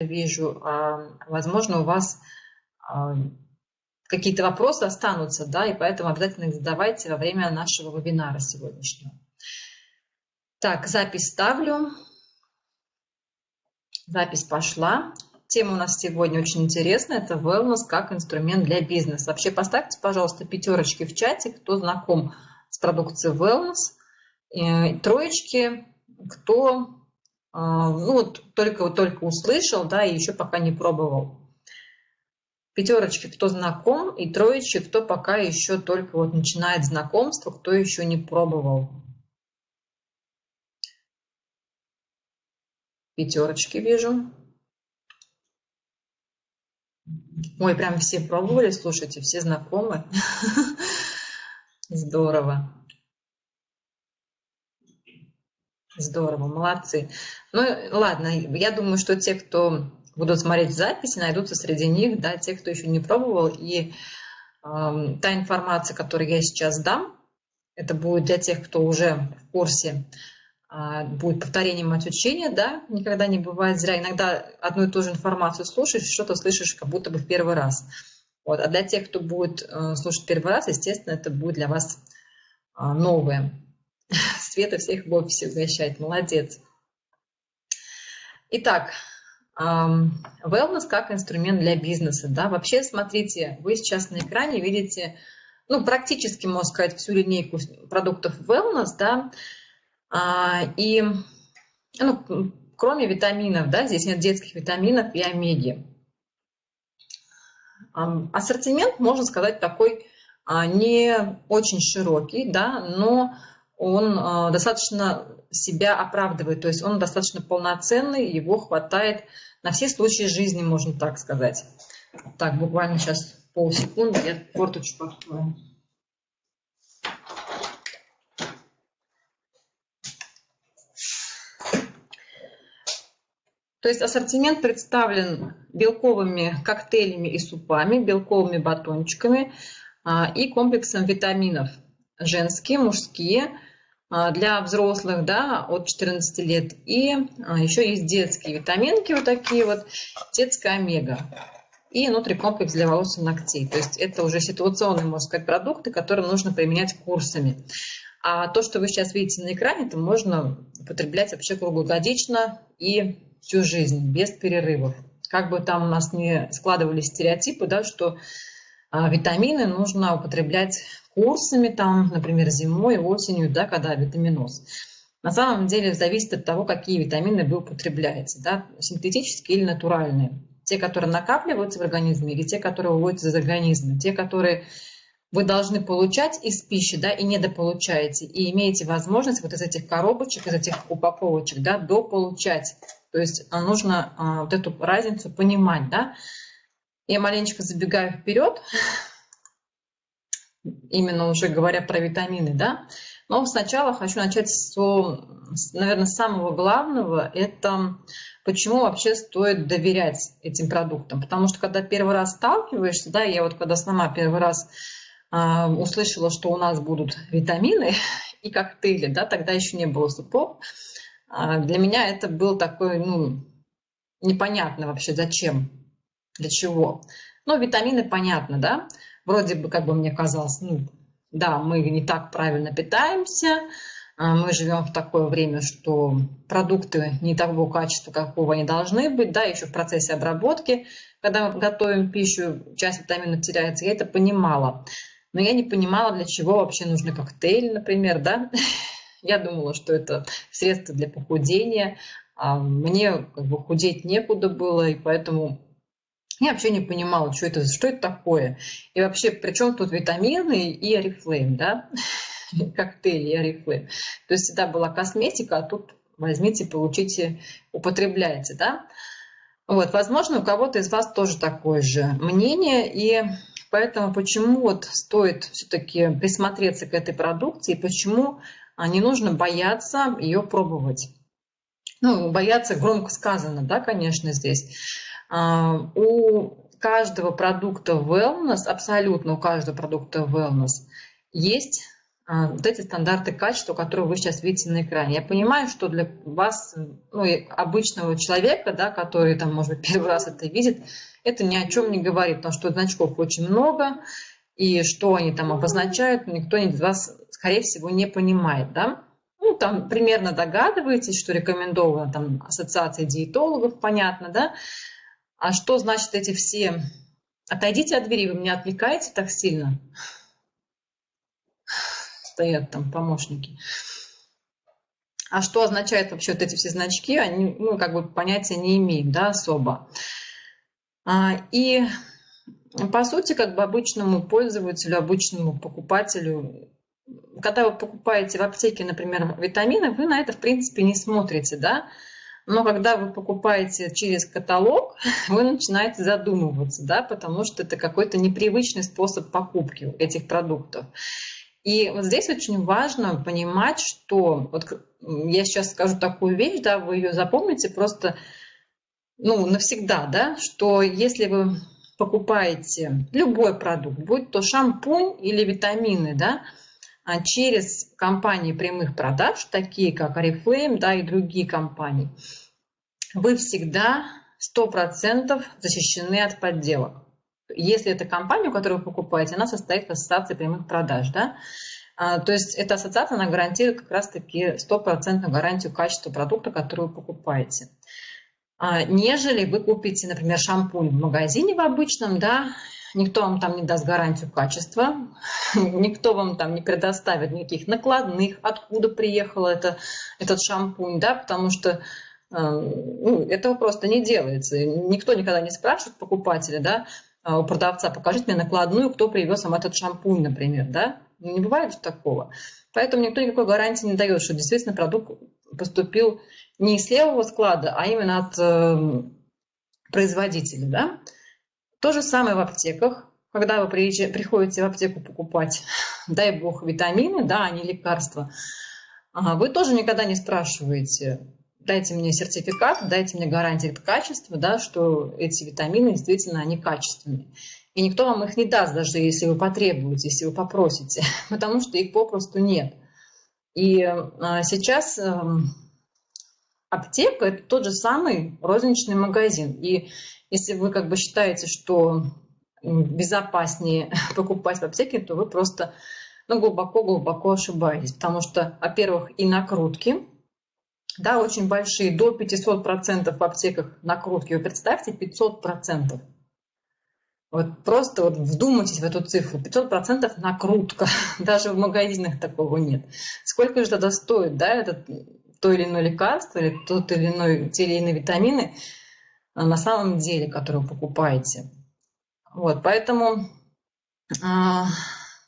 вижу, а, возможно, у вас а, какие-то вопросы останутся, да, и поэтому обязательно их задавайте во время нашего вебинара сегодняшнего. Так, запись ставлю. Запись пошла. Тема у нас сегодня очень интересная. Это wellness как инструмент для бизнеса. Вообще поставьте, пожалуйста, пятерочки в чате, кто знаком с продукцией wellness. И троечки, кто ну, вот только, только услышал, да, и еще пока не пробовал. Пятерочки, кто знаком, и троечки, кто пока еще только вот начинает знакомство, кто еще не пробовал. Пятерочки вижу. Ой, прям все пробовали, слушайте, все знакомы. Здорово. Здорово, молодцы. Ну, ладно, я думаю, что те, кто будут смотреть записи, найдутся среди них, да, те, кто еще не пробовал. И э, та информация, которую я сейчас дам, это будет для тех, кто уже в курсе, э, будет повторением от учения, да, никогда не бывает зря. Иногда одну и ту же информацию слушаешь, что-то слышишь как будто бы в первый раз. Вот. А для тех, кто будет э, слушать первый раз, естественно, это будет для вас э, новое. Света всех в офисе угощает. Молодец. Итак, wellness как инструмент для бизнеса. Да? Вообще, смотрите, вы сейчас на экране видите, ну, практически, можно сказать, всю линейку продуктов wellness, да, а, и, ну, кроме витаминов, да, здесь нет детских витаминов и омеги. Ассортимент, можно сказать, такой а, не очень широкий, да, но он а, достаточно себя оправдывает, то есть он достаточно полноценный, его хватает на все случаи жизни, можно так сказать. Так, буквально сейчас полсекунды, я форточку открою. То есть ассортимент представлен белковыми коктейлями и супами, белковыми батончиками а, и комплексом витаминов женские, мужские, для взрослых, да, от 14 лет. И а, еще есть детские витаминки, вот такие вот, детская омега. И нутрикомплекс для волос и ногтей. То есть это уже ситуационные, можно сказать, продукты, которые нужно применять курсами. А то, что вы сейчас видите на экране, это можно употреблять вообще круглогодично и всю жизнь, без перерывов. Как бы там у нас не складывались стереотипы, да, что а, витамины нужно употреблять курсами, там, например, зимой, осенью, да, когда витаминоз. На самом деле зависит от того, какие витамины вы употребляете, да, синтетические или натуральные. Те, которые накапливаются в организме, или те, которые выводятся из организма. Те, которые вы должны получать из пищи, да, и недополучаете, и имеете возможность вот из этих коробочек, из этих упаковочек, да, дополучать. То есть а, нужно а, вот эту разницу понимать, да. Я маленечко забегаю вперед, именно уже говоря про витамины, да. Но сначала хочу начать с, наверное, самого главного, это почему вообще стоит доверять этим продуктам. Потому что когда первый раз сталкиваешься, да, я вот когда сама первый раз э, услышала, что у нас будут витамины и коктейли, да, тогда еще не было супов, э, для меня это был такой, ну, непонятно вообще зачем, для чего. Но витамины понятно, да, вроде бы, как бы мне казалось, ну, да, мы не так правильно питаемся, а, мы живем в такое время, что продукты не того качества, какого они должны быть, да, еще в процессе обработки, когда мы готовим пищу, часть витаминов теряется, я это понимала. Но я не понимала, для чего вообще нужны коктейли, например, да. Я думала, что это средство для похудения, а мне как бы худеть некуда было, и поэтому я вообще не понимала, что это, что это такое. И вообще, при чем тут витамины и орифлейм, да? Коктейли и орифлейм. То есть всегда была косметика, а тут возьмите, получите, употребляйте, да? Вот, возможно, у кого-то из вас тоже такое же мнение, и поэтому почему вот стоит все-таки присмотреться к этой продукции, почему не нужно бояться ее пробовать. Ну, бояться громко сказано, да, конечно, здесь. А, у каждого продукта wellness, абсолютно у каждого продукта wellness, есть а, вот эти стандарты качества, которые вы сейчас видите на экране. Я понимаю, что для вас, ну, обычного человека, да, который там, может быть, первый раз это видит, это ни о чем не говорит, потому что значков очень много, и что они там обозначают, никто из вас, скорее всего, не понимает, да. Ну, там примерно догадываетесь, что рекомендовано там ассоциация диетологов, понятно, да. А что значит эти все... Отойдите от двери, вы меня отвлекаете так сильно стоят там помощники. А что означают вообще вот эти все значки, они, ну, как бы понятия не имеют, да, особо. А, и по сути, как бы обычному пользователю, обычному покупателю, когда вы покупаете в аптеке, например, витамины, вы на это, в принципе, не смотрите, да, но когда вы покупаете через каталог, вы начинаете задумываться, да, потому что это какой-то непривычный способ покупки этих продуктов. И вот здесь очень важно понимать, что вот я сейчас скажу такую вещь, да, вы ее запомните просто ну, навсегда, да, что если вы покупаете любой продукт, будь то шампунь или витамины, да, через компании прямых продаж, такие как Oriflame, да, и другие компании, вы всегда 100% защищены от подделок если это компания, которую вы покупаете, она состоит в ассоциации прямых продаж, да, а, то есть эта ассоциация, она гарантирует как раз-таки стопроцентную гарантию качества продукта, который вы покупаете. А, нежели вы купите, например, шампунь в магазине в обычном, да, никто вам там не даст гарантию качества, никто вам там не предоставит никаких накладных, откуда приехал это, этот шампунь, да, потому что а, ну, этого просто не делается. Никто никогда не спрашивает покупателя, да, а, у продавца, покажите мне накладную, кто привез вам этот шампунь, например, да? Ну, не бывает же такого. Поэтому никто никакой гарантии не дает, что действительно продукт поступил не из левого склада, а именно от э, производителя, да? То же самое в аптеках. Когда вы приходите в аптеку покупать, дай бог, витамины, да, а не лекарства, вы тоже никогда не спрашиваете, дайте мне сертификат, дайте мне гарантию качества, да, что эти витамины действительно они качественные. И никто вам их не даст, даже если вы потребуете, если вы попросите, потому что их попросту нет. И а, сейчас а, аптека – это тот же самый розничный магазин. И если вы как бы считаете, что безопаснее покупать в аптеке, то вы просто ну, глубоко-глубоко ошибаетесь. Потому что, во-первых, и накрутки – да, очень большие, до 500% в аптеках накрутки. Вы представьте, 500%. Вот просто вот вдумайтесь в эту цифру. 500% накрутка. Даже в магазинах такого нет. Сколько же тогда стоит, да, этот то или иное лекарство, или тот или иной, те или иные витамины на самом деле, которые вы покупаете. Вот, поэтому а,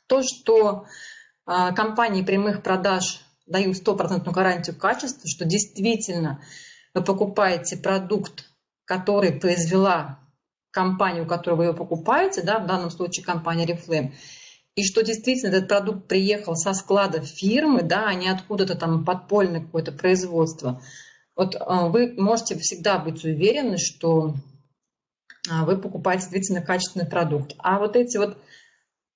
то, что а, компании прямых продаж даю стопроцентную гарантию качества, что действительно вы покупаете продукт, который произвела компания, у которой вы его покупаете, да, в данном случае компания Reflame, и что действительно этот продукт приехал со склада фирмы, да, а не откуда-то там подпольное какое-то производство. Вот а, вы можете всегда быть уверены, что а, вы покупаете действительно качественный продукт. А вот эти вот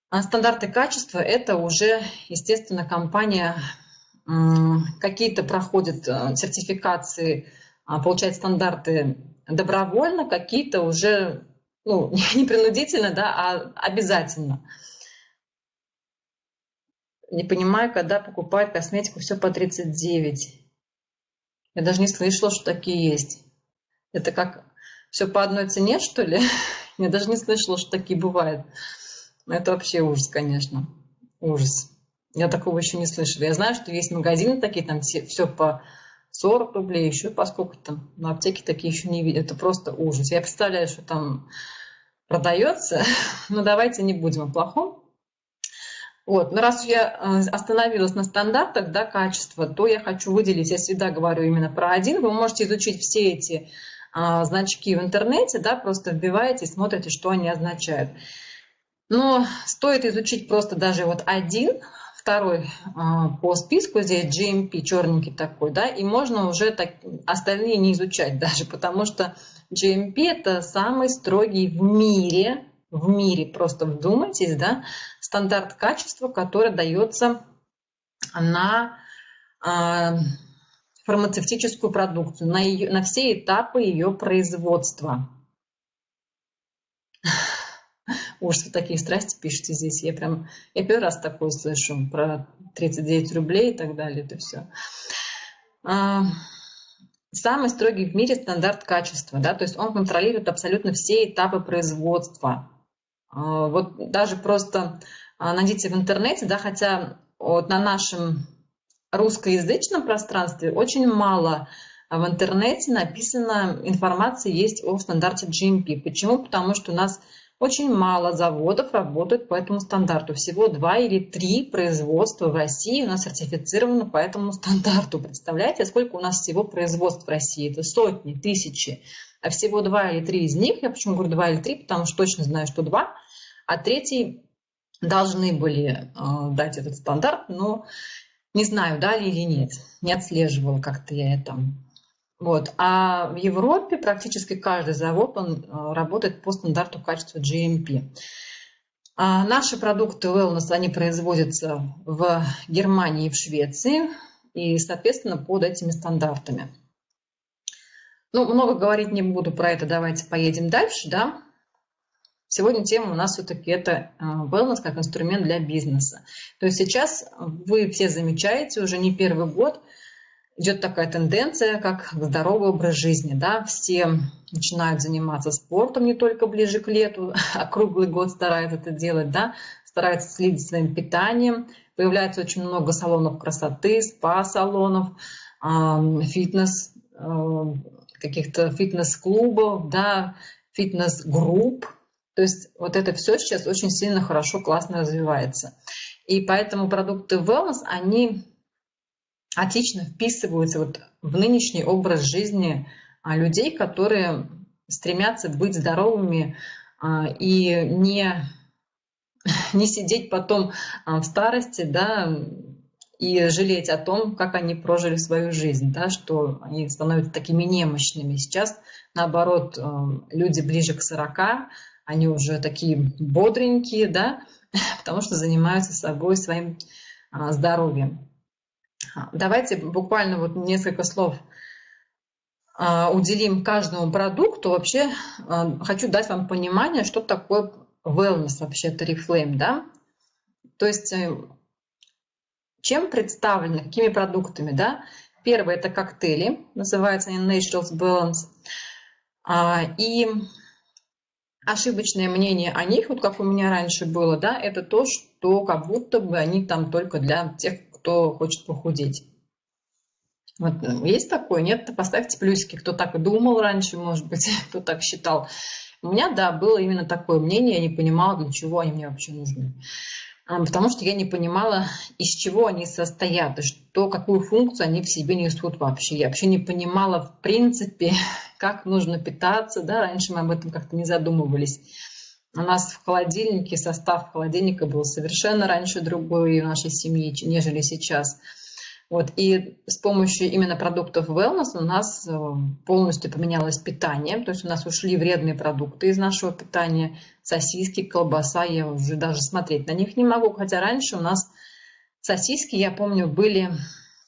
а, стандарты качества, это уже, естественно, компания какие-то проходят э, сертификации, получают стандарты добровольно, какие-то уже ну, не принудительно, да, а обязательно. Не понимаю, когда покупают косметику все по 39. Я даже не слышала, что такие есть. Это как все по одной цене, что ли? Я даже не слышала, что такие бывают. Это вообще ужас, конечно. Ужас. Я такого еще не слышала. Я знаю, что есть магазины такие, там все, все по 40 рублей, еще по сколько там. На аптеке такие еще не видят. Это просто ужас. Я представляю, что там продается. Но давайте не будем о плохом. Вот. Но раз я э, остановилась на стандартах да, качества, то я хочу выделить, я всегда говорю именно про один. Вы можете изучить все эти а, значки в интернете, да, просто вбиваете и смотрите, что они означают. Но стоит изучить просто даже вот один второй а, по списку здесь GMP, черненький такой, да, и можно уже так, остальные не изучать даже, потому что GMP это самый строгий в мире, в мире, просто вдумайтесь, да, стандарт качества, который дается на а, фармацевтическую продукцию, на, ее, на все этапы ее производства. Уж вы такие страсти пишете здесь. Я прям, я первый раз такое слышу про 39 рублей и так далее. Это все. А, самый строгий в мире стандарт качества, да, то есть он контролирует абсолютно все этапы производства. А, вот даже просто а, найдите в интернете, да, хотя вот на нашем русскоязычном пространстве очень мало в интернете написано информации есть о стандарте GMP. Почему? Потому что у нас очень мало заводов работают по этому стандарту. Всего два или три производства в России у нас сертифицировано по этому стандарту. Представляете, сколько у нас всего производств в России? Это сотни, тысячи. А всего два или три из них, я почему говорю два или три, потому что точно знаю, что два, а третий должны были э, дать этот стандарт, но не знаю, дали или нет. Не отслеживала как-то я это. Вот. А в Европе практически каждый завод он э, работает по стандарту качества GMP. А наши продукты Wellness, они производятся в Германии и в Швеции, и, соответственно, под этими стандартами. Ну, много говорить не буду про это, давайте поедем дальше, да. Сегодня тема у нас все-таки это э, wellness как инструмент для бизнеса. То есть сейчас вы все замечаете, уже не первый год – идет такая тенденция, как здоровый образ жизни. Да? Все начинают заниматься спортом не только ближе к лету, а круглый год стараются это делать, да? стараются следить своим питанием. Появляется очень много салонов красоты, спа-салонов, фитнес, каких-то фитнес-клубов, да, фитнес-групп. То есть вот это все сейчас очень сильно, хорошо, классно развивается. И поэтому продукты wellness, они отлично вписываются вот в нынешний образ жизни а, людей, которые стремятся быть здоровыми а, и не, не сидеть потом а, в старости, да, и жалеть о том, как они прожили свою жизнь, да, что они становятся такими немощными. Сейчас, наоборот, люди ближе к 40, они уже такие бодренькие, да, потому что занимаются собой, своим здоровьем. Давайте буквально вот несколько слов а, уделим каждому продукту. Вообще а, хочу дать вам понимание, что такое wellness вообще, Oriflame, да? То есть э, чем представлены, какими продуктами, да? Первое – это коктейли, называются они Naturals Balance. А, и ошибочное мнение о них, вот как у меня раньше было, да, это то, что как будто бы они там только для тех, кто хочет похудеть. Вот, ну, есть такое? Нет? Поставьте плюсики, кто так думал раньше, может быть, кто так считал. У меня, да, было именно такое мнение, я не понимала, для чего они мне вообще нужны. А, потому что я не понимала, из чего они состоят, что, какую функцию они в себе несут вообще. Я вообще не понимала, в принципе, как нужно питаться. Да? Раньше мы об этом как-то не задумывались. У нас в холодильнике состав холодильника был совершенно раньше другой в нашей семьи, нежели сейчас. Вот, и с помощью именно продуктов wellness у нас э, полностью поменялось питание, то есть у нас ушли вредные продукты из нашего питания, сосиски, колбаса, я уже даже смотреть на них не могу, хотя раньше у нас сосиски, я помню, были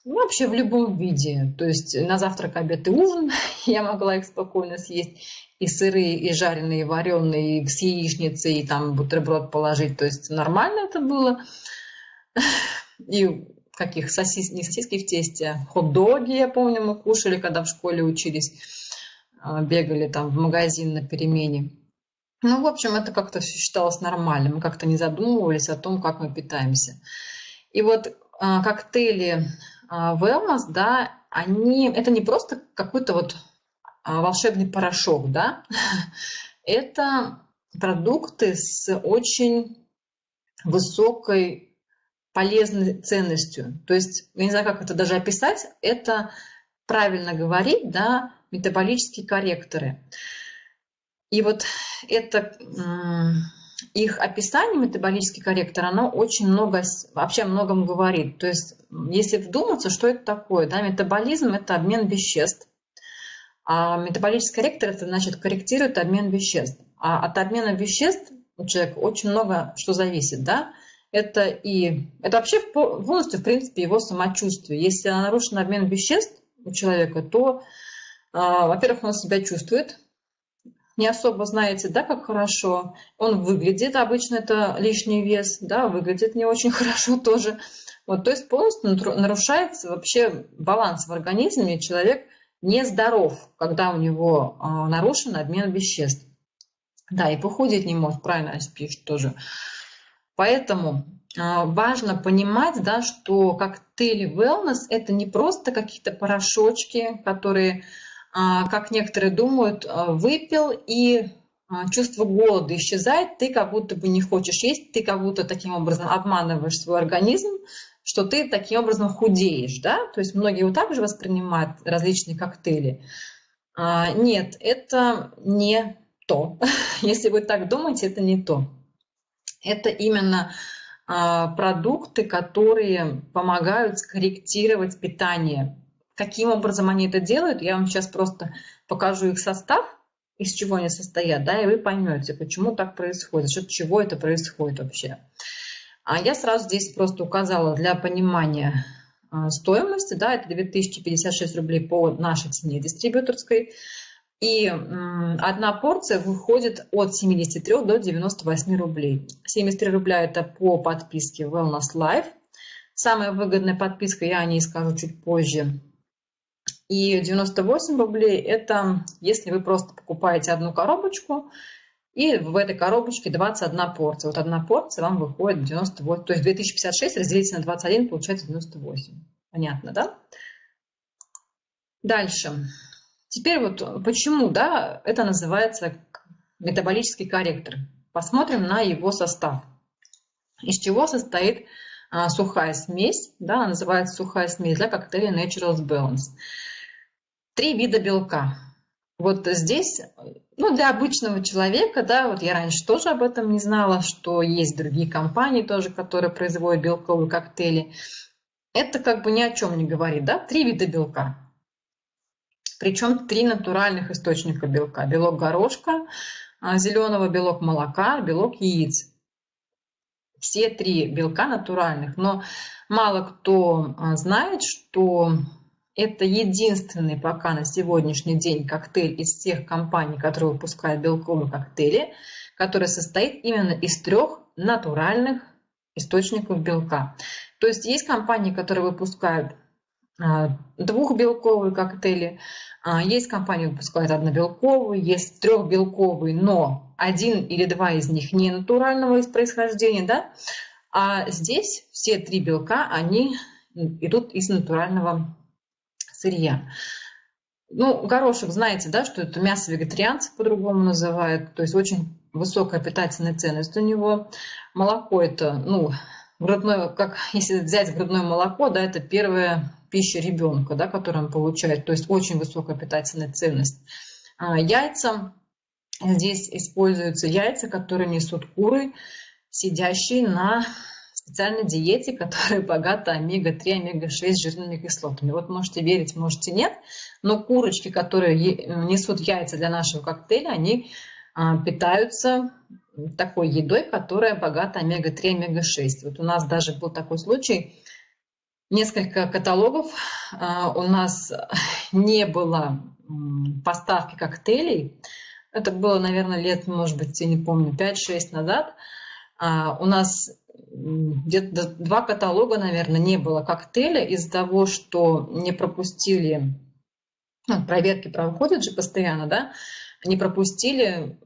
ну, вообще в любом виде. То есть на завтрак, обед и ужин я могла их спокойно съесть. И сырые, и жареные, и вареные, и с яичницей, и там бутерброд положить. То есть нормально это было. И каких сосис, не сосиски в тесте, хот-доги, я помню, мы кушали, когда в школе учились, а, бегали там в магазин на перемене. Ну, в общем, это как-то все считалось нормальным. Мы как-то не задумывались о том, как мы питаемся. И вот а, коктейли а, wellness, да, они, это не просто какой-то вот а, волшебный порошок, да, это продукты с очень высокой полезной ценностью. То есть, я не знаю, как это даже описать, это правильно говорить, да, метаболические корректоры. И вот это их описание, метаболический корректор, оно очень много, вообще о многом говорит. То есть, если вдуматься, что это такое, да, метаболизм – это обмен веществ, а метаболический корректор – это значит корректирует обмен веществ. А от обмена веществ у человека очень много что зависит, да, это и это вообще полностью, в принципе, его самочувствие. Если нарушен обмен веществ у человека, то, а, во-первых, он себя чувствует не особо знаете, да, как хорошо. Он выглядит, обычно это лишний вес, да, выглядит не очень хорошо тоже. Вот, то есть полностью нарушается вообще баланс в организме, человек нездоров, когда у него а, нарушен обмен веществ. Да, и похудеть не может, правильно пишет тоже. Поэтому а, важно понимать, да, что коктейли wellness это не просто какие-то порошочки, которые а, как некоторые думают, а, выпил и чувство голода исчезает, ты как будто бы не хочешь есть, ты как будто таким образом обманываешь свой организм, что ты таким образом худеешь, да? То есть многие вот так же воспринимают различные коктейли. Нет, это не то. Если вы так думаете, это не то. Это именно продукты, которые помогают скорректировать питание Каким образом они это делают, я вам сейчас просто покажу их состав, из чего они состоят, да, и вы поймете, почему так происходит, от чего это происходит вообще. А я сразу здесь просто указала для понимания а, стоимости, да, это 2056 рублей по нашей цене дистрибьюторской. И одна порция выходит от 73 до 98 рублей. 73 рубля это по подписке Wellness Life. Самая выгодная подписка, я о ней скажу чуть позже, и 98 рублей – это если вы просто покупаете одну коробочку, и в этой коробочке 21 порция. Вот одна порция вам выходит 98, то есть 2056 разделить на 21 получается 98. Понятно, да? Дальше. Теперь вот почему, да, это называется метаболический корректор. Посмотрим на его состав. Из чего состоит а, сухая смесь, да, называется сухая смесь для коктейля Naturals Balance. Три вида белка. Вот здесь, ну, для обычного человека, да, вот я раньше тоже об этом не знала, что есть другие компании тоже, которые производят белковые коктейли. Это как бы ни о чем не говорит, да, три вида белка. Причем три натуральных источника белка. Белок горошка, а, зеленого белок молока, белок яиц. Все три белка натуральных. Но мало кто а, знает, что это единственный пока на сегодняшний день коктейль из тех компаний, которые выпускают белковые коктейли, который состоит именно из трех натуральных источников белка. То есть есть компании, которые выпускают двухбелковые коктейли, а, есть компании, выпускают однобелковые, есть трехбелковые, но один или два из них не натурального из происхождения, да? А здесь все три белка, они идут из натурального сырья. Ну, горошек, знаете, да, что это мясо вегетарианцев по-другому называют, то есть очень высокая питательная ценность у него. Молоко это, ну, грудное, как если взять грудное молоко, да, это первая пища ребенка, да, которую он получает, то есть очень высокая питательная ценность. А, яйца, здесь используются яйца, которые несут куры, сидящие на специальной диете, которая богата омега-3, омега-6 жирными кислотами. Вот можете верить, можете нет, но курочки, которые несут яйца для нашего коктейля, они а, питаются такой едой, которая богата омега-3, омега-6. Вот у нас даже был такой случай, несколько каталогов а, у нас не было поставки коктейлей. Это было, наверное, лет, может быть, я не помню, 5-6 назад. А, у нас где-то два каталога, наверное, не было коктейля из-за того, что не пропустили, ну, проверки проходят же постоянно, да, не пропустили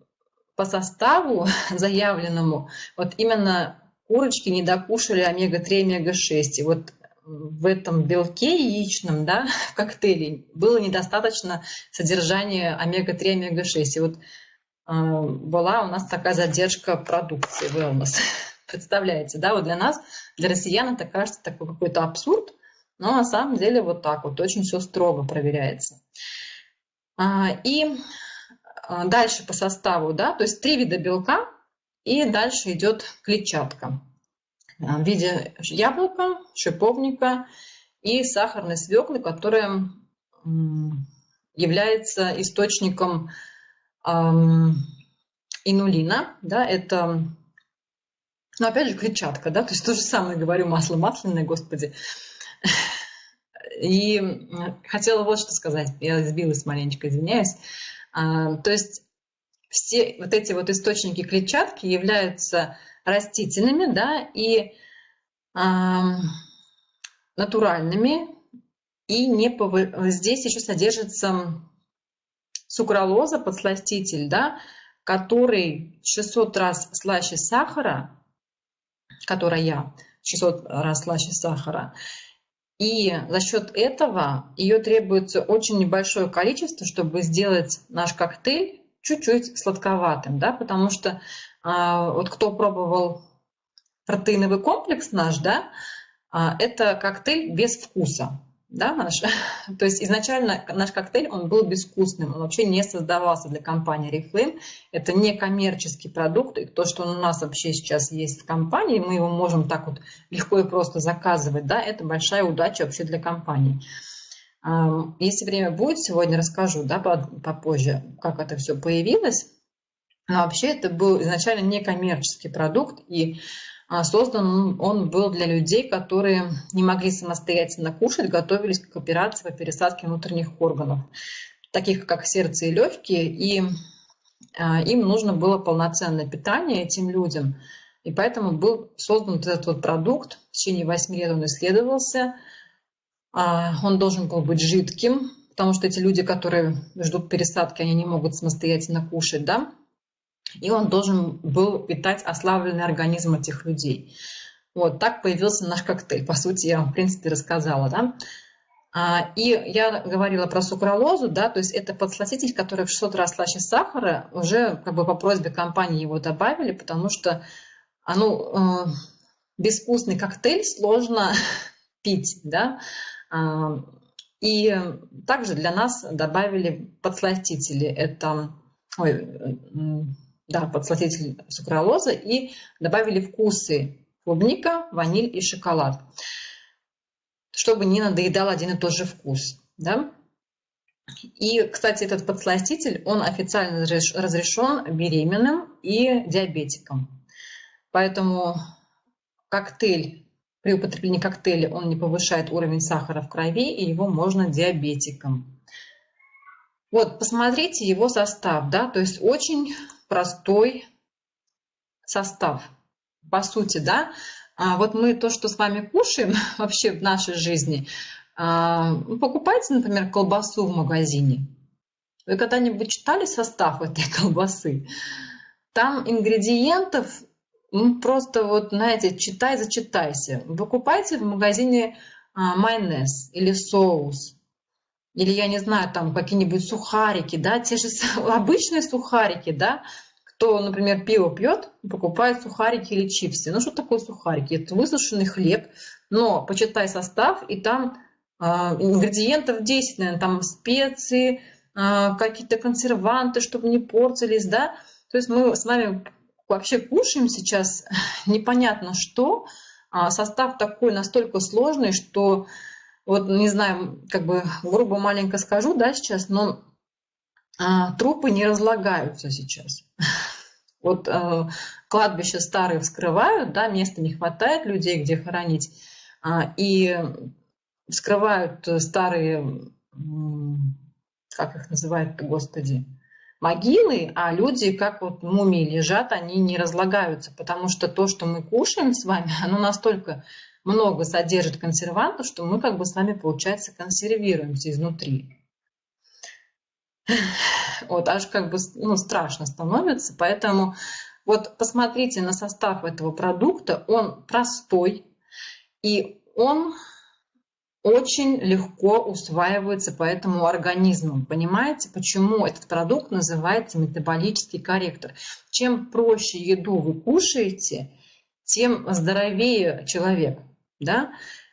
по составу заявленному, вот именно курочки не докушали омега-3, омега-6. И вот в этом белке яичном, да, в коктейле было недостаточно содержания омега-3, омега-6. И вот э, была у нас такая задержка продукции wellness. Представляете, да, вот для нас, для россиян это кажется такой какой-то абсурд, но на самом деле вот так вот, очень все строго проверяется. А, и а, дальше по составу, да, то есть три вида белка, и дальше идет клетчатка а, в виде яблока, шиповника и сахарной свеклы, которая является источником инулина. Да, это Но опять же клетчатка, да, то есть то же самое говорю, масло масляное, господи. И хотела вот что сказать, я сбилась маленечко, извиняюсь. А, то есть все вот эти вот источники клетчатки являются растительными, да, и а, натуральными, и не пов... здесь еще содержится сукралоза, подсластитель, да, который 600 раз слаще сахара, которая 600 раз слаще сахара, и за счет этого ее требуется очень небольшое количество, чтобы сделать наш коктейль чуть-чуть сладковатым, да, потому что вот кто пробовал протеиновый комплекс наш, да, а, это коктейль без вкуса да, наш. То есть изначально наш коктейль, он был безвкусным, он вообще не создавался для компании Reflame. Это не коммерческий продукт, и то, что у нас вообще сейчас есть в компании, мы его можем так вот легко и просто заказывать, да, это большая удача вообще для компании. Если время будет, сегодня расскажу, да, попозже, как это все появилось. Но вообще это был изначально не коммерческий продукт, и а, создан он был для людей, которые не могли самостоятельно кушать, готовились к операции по пересадке внутренних органов, таких как сердце и легкие, и а, им нужно было полноценное питание этим людям. И поэтому был создан этот вот продукт, в течение 8 лет он исследовался, а, он должен был быть жидким, потому что эти люди, которые ждут пересадки, они не могут самостоятельно кушать, да, и он должен был питать ослабленный организм этих людей. Вот так появился наш коктейль. По сути, я вам, в принципе, рассказала. Да? А, и я говорила про сукралозу, да, то есть это подсластитель, который в 600 раз слаще сахара, уже как бы по просьбе компании его добавили, потому что а, ну, э, безвкусный коктейль сложно пить, да, а, и также для нас добавили подсластители, это, ой, да, подсластитель сукралоза и добавили вкусы клубника, ваниль и шоколад, чтобы не надоедал один и тот же вкус. Да? И, кстати, этот подсластитель, он официально разрешен беременным и диабетикам. Поэтому коктейль, при употреблении коктейля он не повышает уровень сахара в крови, и его можно диабетикам. Вот, посмотрите его состав, да, то есть очень простой состав. По сути, да, а вот мы то, что с вами кушаем вообще в нашей жизни, а, покупайте, например, колбасу в магазине. Вы когда-нибудь читали состав этой колбасы? Там ингредиентов ну, просто вот, знаете, читай, зачитайся. Вы покупайте в магазине а, майонез или соус, или, я не знаю, там какие-нибудь сухарики, да, те же обычные сухарики, да, кто, например, пиво пьет, покупает сухарики или чипсы. Ну, что такое сухарики? Это высушенный хлеб, но почитай состав, и там э, ингредиентов 10, наверное, там специи, э, какие-то консерванты, чтобы не портились, да. То есть мы с вами вообще кушаем сейчас непонятно что, а состав такой настолько сложный, что вот не знаю, как бы грубо маленько скажу, да, сейчас, но а, трупы не разлагаются сейчас. Вот а, кладбища старые вскрывают, да, места не хватает людей, где хоронить, а, и вскрывают старые, как их называют, господи, могилы, а люди, как вот мумии лежат, они не разлагаются, потому что то, что мы кушаем с вами, оно настолько много содержит консервантов, что мы как бы с вами, получается, консервируемся изнутри. Вот, аж как бы ну, страшно становится. Поэтому вот посмотрите на состав этого продукта. Он простой и он очень легко усваивается по этому организму. Понимаете, почему этот продукт называется метаболический корректор? Чем проще еду вы кушаете, тем здоровее человек да,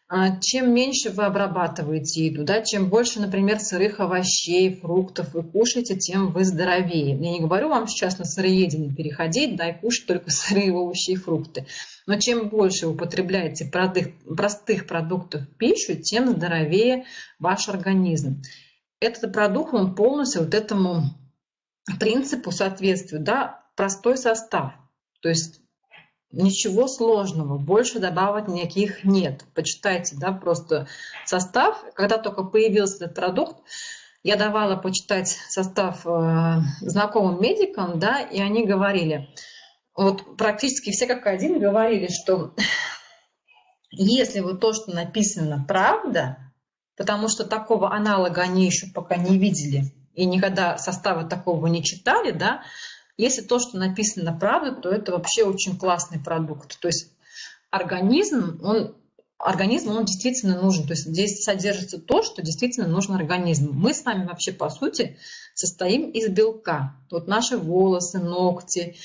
а чем меньше вы обрабатываете еду, да, чем больше, например, сырых овощей, фруктов вы кушаете, тем вы здоровее. Я не говорю вам сейчас на сыроедение переходить, да, и кушать только сырые овощи и фрукты. Но чем больше вы употребляете простых продуктов в пищу, тем здоровее ваш организм. Этот продукт, он полностью вот этому принципу соответствует, да, простой состав. То есть Ничего сложного, больше добавок никаких нет. Почитайте, да, просто состав. Когда только появился этот продукт, я давала почитать состав э, знакомым медикам, да, и они говорили, вот практически все как один говорили, что если вот то, что написано, правда, потому что такого аналога они еще пока не видели и никогда состава такого не читали, да, если то, что написано правда, то это вообще очень классный продукт. То есть организм, он, организм, он действительно нужен. То есть здесь содержится то, что действительно нужно организму. Мы с вами вообще, по сути, состоим из белка. Вот наши волосы, ногти,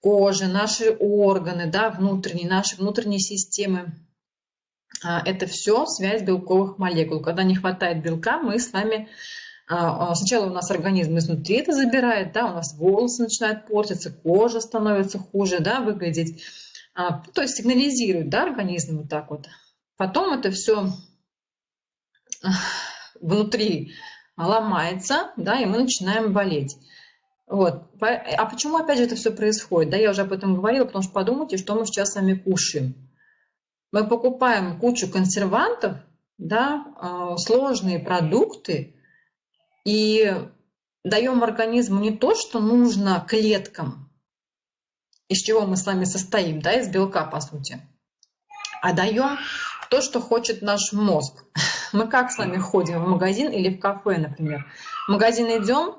кожа, наши органы, да, внутренние, наши внутренние системы, а, это все связь белковых молекул. Когда не хватает белка, мы с вами сначала у нас организм изнутри это забирает, да, у нас волосы начинают портиться, кожа становится хуже, да, выглядеть. То есть сигнализирует, да, организм вот так вот. Потом это все внутри ломается, да, и мы начинаем болеть. Вот. А почему опять же это все происходит? Да, я уже об этом говорила, потому что подумайте, что мы сейчас с вами кушаем мы покупаем кучу консервантов, да, а, сложные продукты и даем организму не то, что нужно клеткам, из чего мы с вами состоим, да, из белка, по сути, а даем то, что хочет наш мозг. Мы как с вами ходим в магазин или в кафе, например? В магазин идем,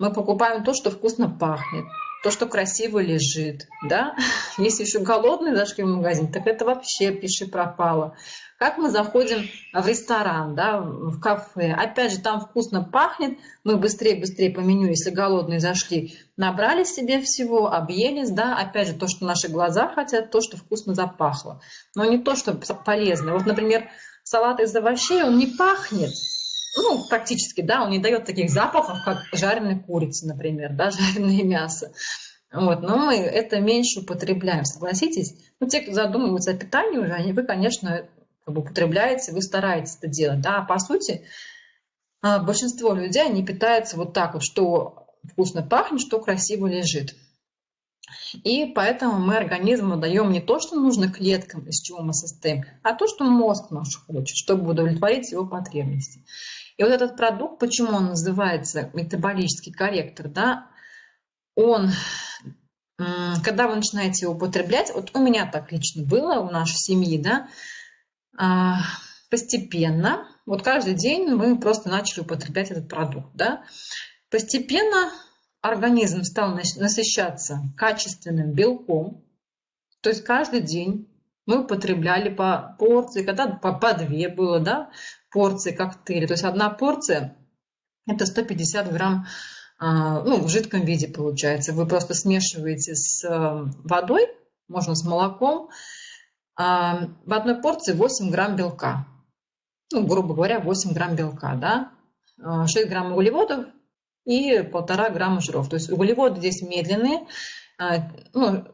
мы покупаем то, что вкусно пахнет, то, что красиво лежит, да. Если еще голодные зашли в магазин, так это вообще пиши пропало. Как мы заходим в ресторан, да, в кафе, опять же, там вкусно пахнет, мы быстрее-быстрее по меню, если голодные зашли, набрали себе всего, объелись, да, опять же, то, что наши глаза хотят, то, что вкусно запахло, но не то, что полезно. Вот, например, салат из овощей, он не пахнет, ну, практически, да, он не дает таких запахов, как жареная курица, например, да, жареное мясо. Вот, но мы это меньше употребляем, согласитесь? Ну, те, кто задумываются о питании уже, они, вы, конечно, как бы употребляете, вы стараетесь это делать, да, а по сути, а, большинство людей, они питаются вот так вот, что вкусно пахнет, что красиво лежит. И поэтому мы организму даем не то, что нужно клеткам, из чего мы состоим, а то, что мозг наш хочет, чтобы удовлетворить его потребности. И вот этот продукт, почему он называется метаболический корректор, да, он, когда вы начинаете его употреблять, вот у меня так лично было, у нашей семьи, да, а, постепенно, вот каждый день мы просто начали употреблять этот продукт, да, постепенно организм стал насыщаться качественным белком, то есть каждый день мы употребляли по порции, когда по, по две было, да, порции коктейля. То есть одна порция – это 150 грамм а, ну, в жидком виде получается. Вы просто смешиваете с э, водой, можно с молоком. А, в одной порции 8 грамм белка. Ну, грубо говоря, 8 грамм белка, да. 6 а, грамм углеводов и полтора грамма жиров. То есть углеводы здесь медленные. Ну,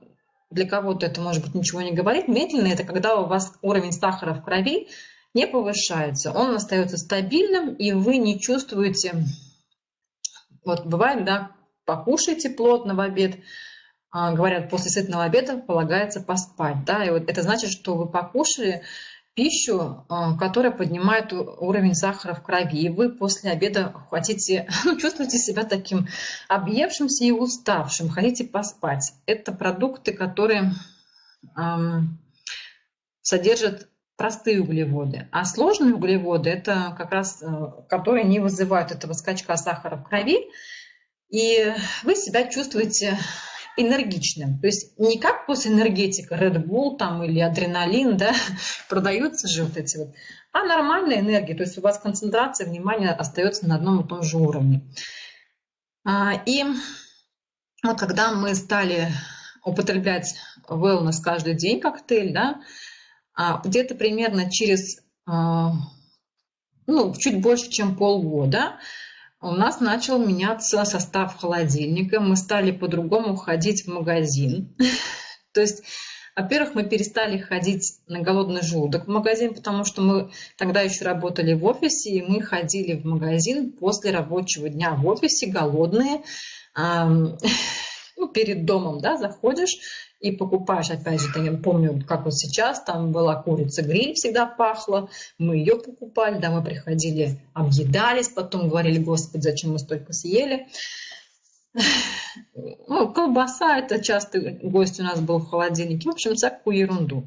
для кого-то это, может быть, ничего не говорит. Медленные – это когда у вас уровень сахара в крови не повышается. Он остается стабильным, и вы не чувствуете... Вот бывает, да, покушайте плотно в обед, а, говорят, после сытного обеда полагается поспать. Да, и вот это значит, что вы покушали пищу, а, которая поднимает уровень сахара в крови, и вы после обеда хотите, ну, чувствуете себя таким объевшимся и уставшим, хотите поспать. Это продукты, которые эм, содержат простые углеводы, а сложные углеводы – это как раз, э, которые не вызывают этого скачка сахара в крови, и вы себя чувствуете энергичным. То есть не как после энергетика Red Bull там, или адреналин, да, продаются же вот эти вот, а нормальная энергия. То есть у вас концентрация внимания остается на одном и том же уровне. А, и вот когда мы стали употреблять wellness каждый день коктейль, да, а, где-то примерно через а, ну, чуть больше, чем полгода, у нас начал меняться состав холодильника, мы стали по-другому ходить в магазин. То есть, во-первых, мы перестали ходить на голодный желудок в магазин, потому что мы тогда еще работали в офисе, и мы ходили в магазин после рабочего дня в офисе, голодные, ну, перед домом, да, заходишь и покупаешь, опять же, я помню, как вот сейчас, там была курица гриль, всегда пахла, мы ее покупали, да, мы приходили, объедались, потом говорили, господи, зачем мы столько съели. Ну, колбаса, это часто гость у нас был в холодильнике, в общем, всякую ерунду.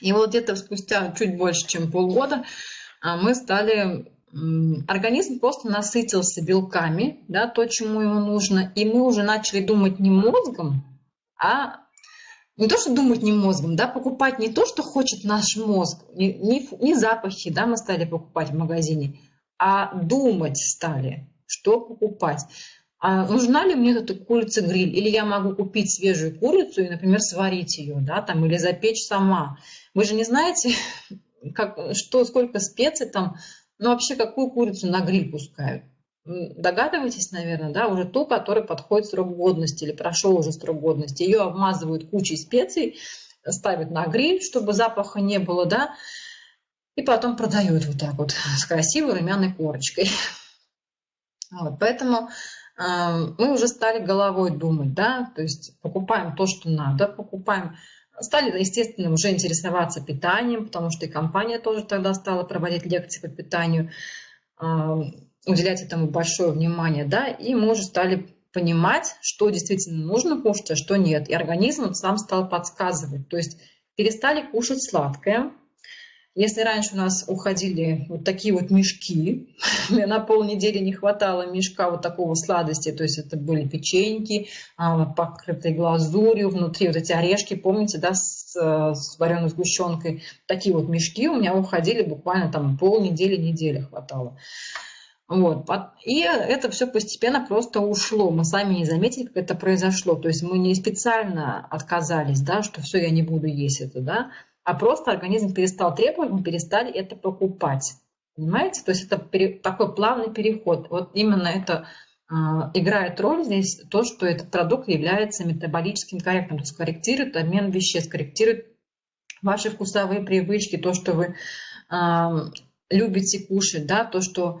И вот где-то спустя чуть больше, чем полгода, а, мы стали организм просто насытился белками, да, то, чему ему нужно, и мы уже начали думать не мозгом, а не то, что думать не мозгом, да, покупать не то, что хочет наш мозг, не, не, не запахи, да, мы стали покупать в магазине, а думать стали, что покупать. А нужна ли мне эта курица-гриль? Или я могу купить свежую курицу и, например, сварить ее, да, там, или запечь сама. Вы же не знаете, как, что, сколько специй там, ну, вообще, какую курицу на гриль пускают? Догадываетесь, наверное, да, уже ту, которая подходит срок годности или прошел уже срок годности. Ее обмазывают кучей специй, ставят на гриль, чтобы запаха не было, да, и потом продают вот так вот с красивой румяной корочкой. Вот, поэтому э, мы уже стали головой думать, да, то есть покупаем то, что надо, покупаем Стали, естественно, уже интересоваться питанием, потому что и компания тоже тогда стала проводить лекции по питанию, а, уделять этому большое внимание, да, и мы уже стали понимать, что действительно нужно кушать, а что нет. И организм сам стал подсказывать. То есть перестали кушать сладкое, если раньше у нас уходили вот такие вот мешки, мне на полнедели не хватало мешка вот такого сладости, то есть это были печеньки, а, покрытые глазурью, внутри вот эти орешки, помните, да, с, с вареной сгущенкой. Такие вот мешки у меня уходили буквально там полнедели, недели хватало. Вот. И это все постепенно просто ушло. Мы сами не заметили, как это произошло. То есть мы не специально отказались, да, что все, я не буду есть это, да, а просто организм перестал требовать, мы перестали это покупать. Понимаете? То есть это такой плавный переход. Вот именно это э, играет роль здесь то, что этот продукт является метаболическим корректором, то есть корректирует обмен веществ, корректирует ваши вкусовые привычки, то, что вы э, любите кушать, да, то, что э,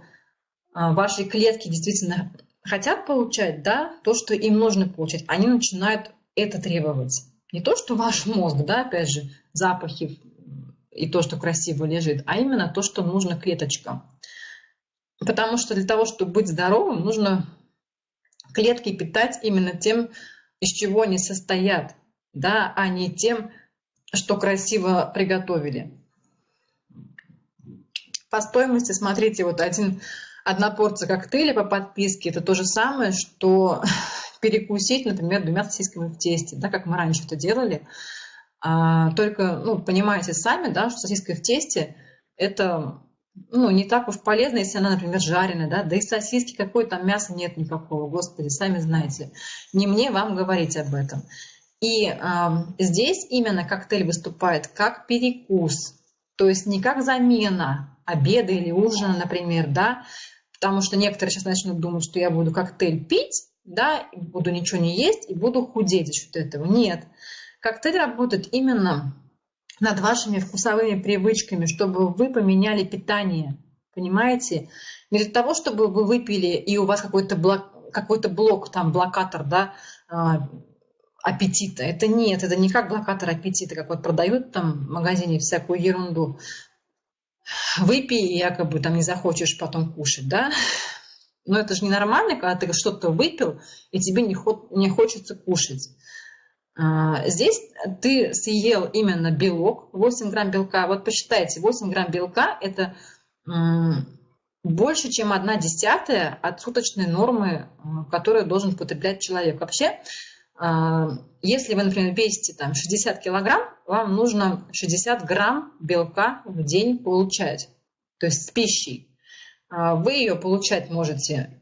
ваши клетки действительно хотят получать, да, то, что им нужно получать, они начинают это требовать. Не то, что ваш мозг, да, опять же, запахи и то, что красиво лежит, а именно то, что нужно клеточкам. Потому что для того, чтобы быть здоровым, нужно клетки питать именно тем, из чего они состоят, да, а не тем, что красиво приготовили. По стоимости, смотрите, вот один, одна порция коктейля по подписке, это то же самое, что перекусить, например, двумя сосисками в тесте, да, как мы раньше это делали. А, только, ну, понимаете сами, да, что сосиска в тесте – это ну, не так уж полезно, если она, например, жареная, да, да и сосиски, какое там мяса нет никакого, господи, сами знаете. Не мне вам говорить об этом. И э, здесь именно коктейль выступает как перекус, то есть не как замена обеда или ужина, например, да, потому что некоторые сейчас начнут думать, что я буду коктейль пить, да, буду ничего не есть и буду худеть за счет этого. Нет. Коктейль работает именно над вашими вкусовыми привычками, чтобы вы поменяли питание. Понимаете? Не для того, чтобы вы выпили, и у вас какой-то блок, какой блок, там, блокатор, да, а, аппетита. Это нет, это не как блокатор аппетита, как вот продают там в магазине всякую ерунду. Выпей, якобы там не захочешь потом кушать, да? Но это же ненормально, когда ты что-то выпил, и тебе не, не хочется кушать. А, здесь ты съел именно белок, 8 грамм белка. Вот посчитайте, 8 грамм белка – это больше, чем 1 десятая от суточной нормы, которую должен потреблять человек. Вообще, а, если вы, например, весите там, 60 килограмм, вам нужно 60 грамм белка в день получать, то есть с пищей. А, вы ее получать можете,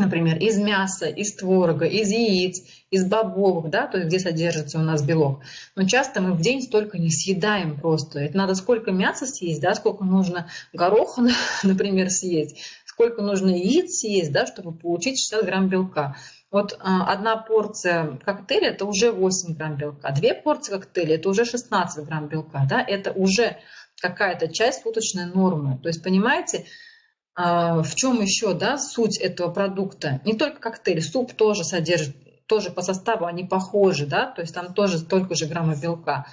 например, из мяса, из творога, из яиц, из бобовых, да, то есть где содержится у нас белок. Но часто мы в день столько не съедаем просто. Это надо сколько мяса съесть, да, сколько нужно гороха, например, съесть, сколько нужно яиц съесть, да, чтобы получить 60 грамм белка. Вот а, одна порция коктейля – это уже 8 грамм белка, две порции коктейля – это уже 16 грамм белка, да, это уже какая-то часть суточной нормы. То есть, понимаете, в чем еще да, суть этого продукта? Не только коктейль, суп тоже содержит тоже по составу они похожи, да, то есть там тоже столько же граммов белка.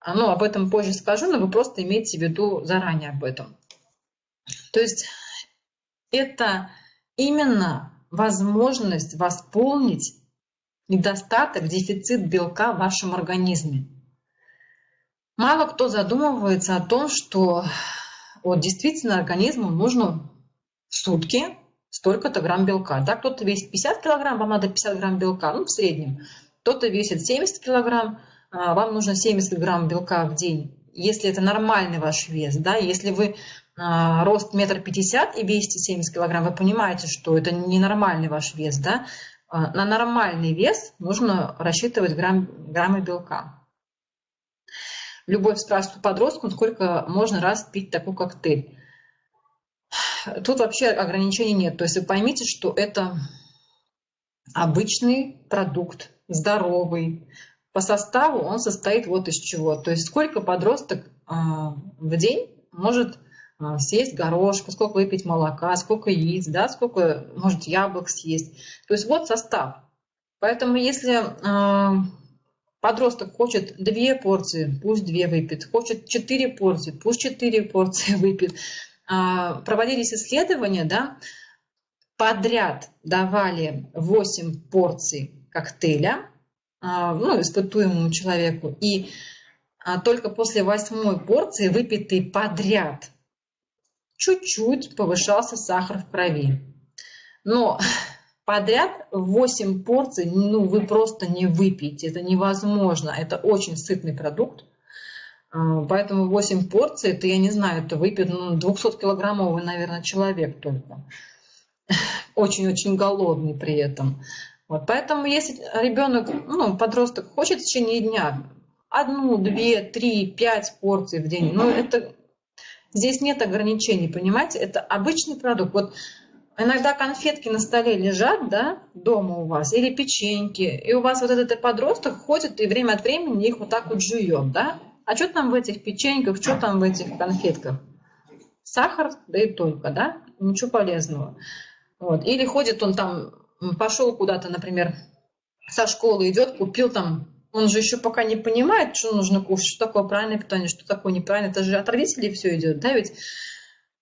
А, ну, об этом позже скажу, но вы просто имейте в виду заранее об этом. То есть это именно возможность восполнить недостаток, дефицит белка в вашем организме. Мало кто задумывается о том, что вот действительно организму нужно в сутки столько-то грамм белка. Да, кто-то весит 50 килограмм, вам надо 50 грамм белка, ну, в среднем. Кто-то весит 70 килограмм, а, вам нужно 70 грамм белка в день. Если это нормальный ваш вес, да, если вы а, рост метр пятьдесят и весите 70 килограмм, вы понимаете, что это ненормальный ваш вес, да, а, на нормальный вес нужно рассчитывать грамм, граммы белка. Любовь спрашивает у подростка, сколько можно раз пить такой коктейль. Тут вообще ограничений нет. То есть вы поймите, что это обычный продукт, здоровый. По составу он состоит вот из чего. То есть сколько подросток а, в день может а, съесть горошка, сколько выпить молока, сколько яиц, да, сколько может яблок съесть. То есть вот состав. Поэтому если э, подросток хочет две порции, пусть две выпьет, хочет четыре порции, пусть четыре порции выпьет. Э, проводились исследования, да, подряд давали 8 порций коктейля э, ну, испытуемому человеку, и только после восьмой порции, выпитой подряд чуть-чуть повышался сахар в крови. Но подряд 8 порций, ну, вы просто не выпьете, это невозможно, это очень сытный продукт. А, поэтому 8 порций, это, я не знаю, это выпьет ну, 200-килограммовый, наверное, человек только. Очень-очень голодный при этом. Вот, поэтому если ребенок, ну, подросток хочет в течение дня одну, две, три, пять порций в день, ну, это Здесь нет ограничений, понимаете? Это обычный продукт. Вот иногда конфетки на столе лежат, да, дома у вас, или печеньки, и у вас вот этот подросток ходит и время от времени их вот так вот жует, да? А что там в этих печеньках, что там в этих конфетках? Сахар, да и только, да? Ничего полезного. Вот. Или ходит он там, пошел куда-то, например, со школы идет, купил там он же еще пока не понимает, что нужно кушать, что такое правильное питание, что такое неправильное. Это же от родителей все идет, да, ведь?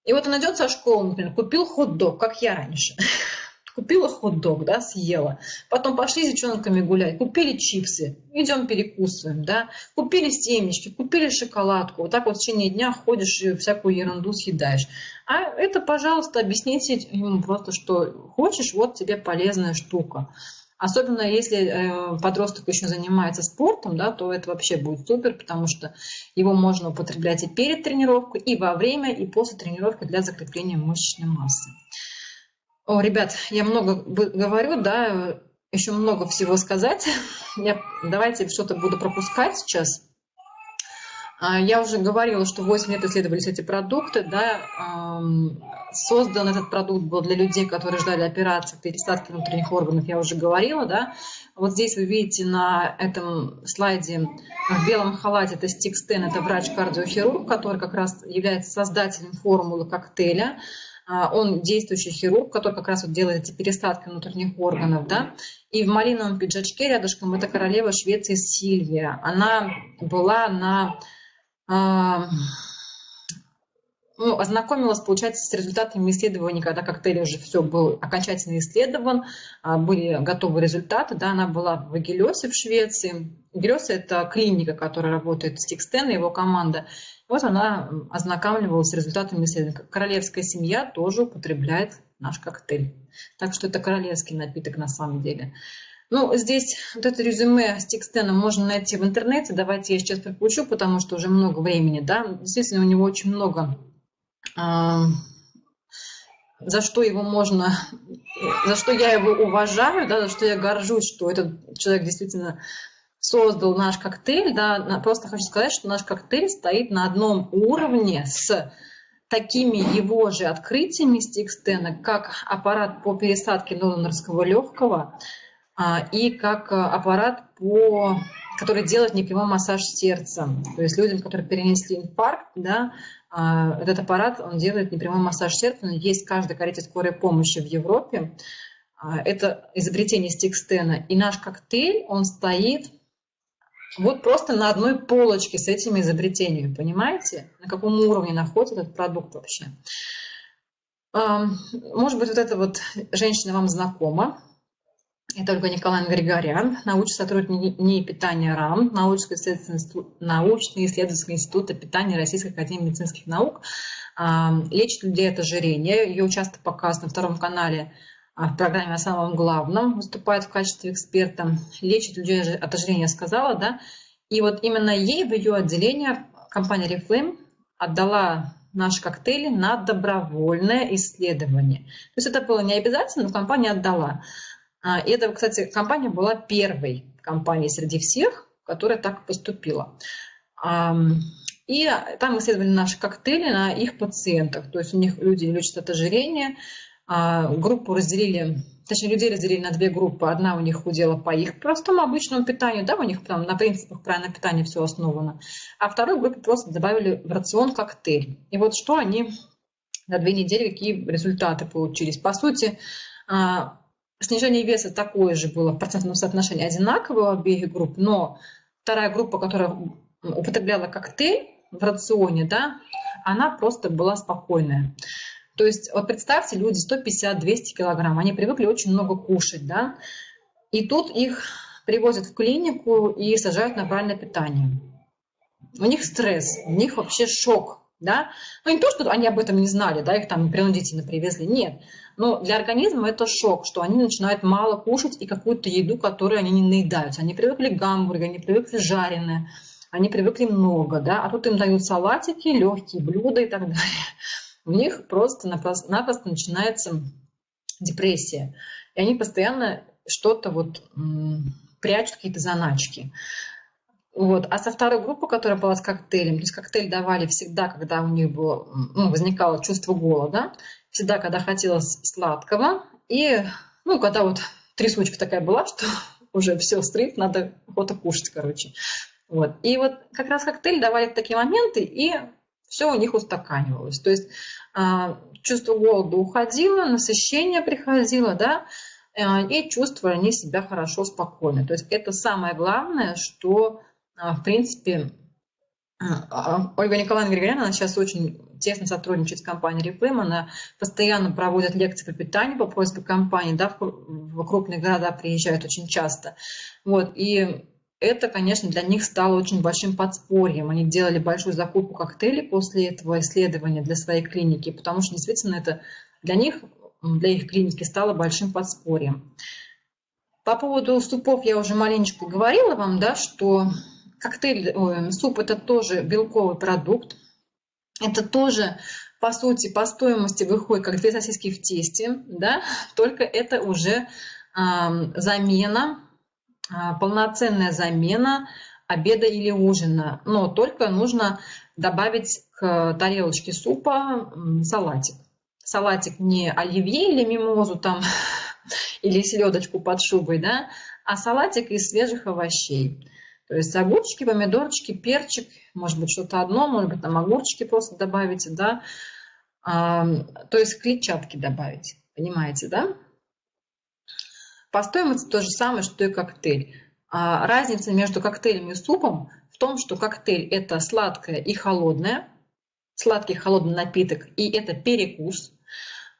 И вот он идет со школы, например, купил хот-дог, как я раньше. Купила хот-дог, да, съела. Потом пошли с девчонками гулять, купили чипсы, идем перекусываем, да. Купили семечки, купили шоколадку. Вот так вот в течение дня ходишь и всякую ерунду съедаешь. А это, пожалуйста, объясните ему просто, что хочешь, вот тебе полезная штука. Особенно если э, подросток еще занимается спортом, да, то это вообще будет супер, потому что его можно употреблять и перед тренировкой, и во время, и после тренировки для закрепления мышечной массы. О, ребят, я много говорю, да, еще много всего сказать. Я, давайте что-то буду пропускать сейчас. А, я уже говорила, что 8 лет исследовались эти продукты. Да, создан этот продукт был для людей, которые ждали операции пересадки внутренних органов, я уже говорила. Да. Вот здесь вы видите на этом слайде в белом халате, это Стик Стен, это врач-кардиохирург, который как раз является создателем формулы коктейля. А, он действующий хирург, который как раз вот делает эти пересадки внутренних органов, да, и в малиновом пиджачке рядышком это королева Швеции Сильвия. Она была на ну, ознакомилась, получается, с результатами исследований, когда коктейль уже все был окончательно исследован, а, были готовы результаты. Да, она была в Агилесе в Швеции. Агилес – это клиника, которая работает с Тикстен и его команда. Вот она ознакомливалась с результатами исследований. Королевская семья тоже употребляет наш коктейль. Так что это королевский напиток на самом деле. Ну, здесь вот это резюме с текстеном можно найти в интернете. Давайте я сейчас прокручу, потому что уже много времени. Да? Действительно, у него очень много, э, за что его можно, за что я его уважаю, да, за что я горжусь, что этот человек действительно создал наш коктейль. Да? Просто хочу сказать, что наш коктейль стоит на одном уровне с такими его же открытиями Стикстена, как аппарат по пересадке донорского легкого, и как э, аппарат, по, который делает непрямой массаж сердца. То есть людям, которые перенесли инфаркт, да, а, этот аппарат, он делает непрямой массаж сердца. Он есть в каждой скорой помощи в Европе. А, это изобретение Стикстена. И наш коктейль, он стоит вот просто на одной полочке с этими изобретениями. Понимаете, на каком уровне находится этот продукт вообще? Может быть, вот эта вот женщина вам знакома. Это Ольга Николаевна Григорян, научный сотрудник НИИ питания РАМ, научно-исследовательский институт питания Российской Академии медицинских наук. Лечит людей от ожирения. Ее часто показывают на втором канале а, в программе о самом главном, выступает в качестве эксперта. Лечит людей от ожирения, сказала, да. И вот именно ей в ее отделение компания Reflame отдала наши коктейли на добровольное исследование. То есть это было не обязательно, но компания отдала. А, и это, кстати, компания была первой компанией среди всех, которая так поступила. И там исследовали наши коктейли на их пациентах. То есть у них люди лечат от ожирения. А, группу разделили, точнее, людей разделили на две группы. Одна у них худела по их простому обычному питанию, да, у них там на принципах правильного питания все основано. А второй группе просто добавили в рацион коктейль. И вот что они за две недели, какие результаты получились. По сути, а, Снижение веса такое же было в процентном соотношении одинаковое у обеих групп, но вторая группа, которая употребляла коктейль в рационе, да, она просто была спокойная. То есть, вот представьте, люди 150-200 килограмм, они привыкли очень много кушать, да, и тут их привозят в клинику и сажают на правильное питание. У них стресс, у них вообще шок, да. Ну, не то, что они об этом не знали, да, их там принудительно привезли, нет. Но для организма это шок, что они начинают мало кушать и какую-то еду, которую они не наедаются. Они привыкли к гамбургеру, они привыкли жареные, они привыкли много, да, а тут им дают салатики, легкие блюда и так далее. У них просто-напросто начинается депрессия. И они постоянно что-то вот прячут, какие-то заначки. Вот. А со второй группы, которая была с коктейлем, то есть коктейль давали всегда, когда у них было, ну, возникало чувство голода, всегда, когда хотелось сладкого, и, ну, когда вот трясучка такая была, что уже все, стрит, надо охота кушать, короче. Вот. И вот как раз коктейль давали такие моменты, и все у них устаканивалось. То есть а, чувство голода уходило, насыщение приходило, да, а, и чувствовали они себя хорошо, спокойно. То есть это самое главное, что а, в принципе, а, Ольга Николаевна Григоряна, она сейчас очень тесно сотрудничает с компанией Reflame, она постоянно проводит лекции по питанию по просьбе компании, да, в крупные города приезжают очень часто. Вот, и это, конечно, для них стало очень большим подспорьем. Они делали большую закупку коктейлей после этого исследования для своей клиники, потому что действительно это для них, для их клиники стало большим подспорьем. По поводу супов я уже маленечко говорила вам, да, что коктейль, суп это тоже белковый продукт. Это тоже, по сути, по стоимости выходит как две сосиски в тесте, да, только это уже замена, э, полноценная замена обеда или ужина. Но только нужно добавить к тарелочке супа салатик. Салатик не оливье или мимозу там, или селедочку под шубой, да, а салатик из свежих овощей. То есть огурчики, помидорчики, перчик, может быть что-то одно, может быть там огурчики просто добавите, да. А, то есть клетчатки добавить, понимаете, да? По стоимости то же самое, что и коктейль. А разница между коктейлем и супом в том, что коктейль это сладкое и холодное, сладкий холодный напиток, и это перекус.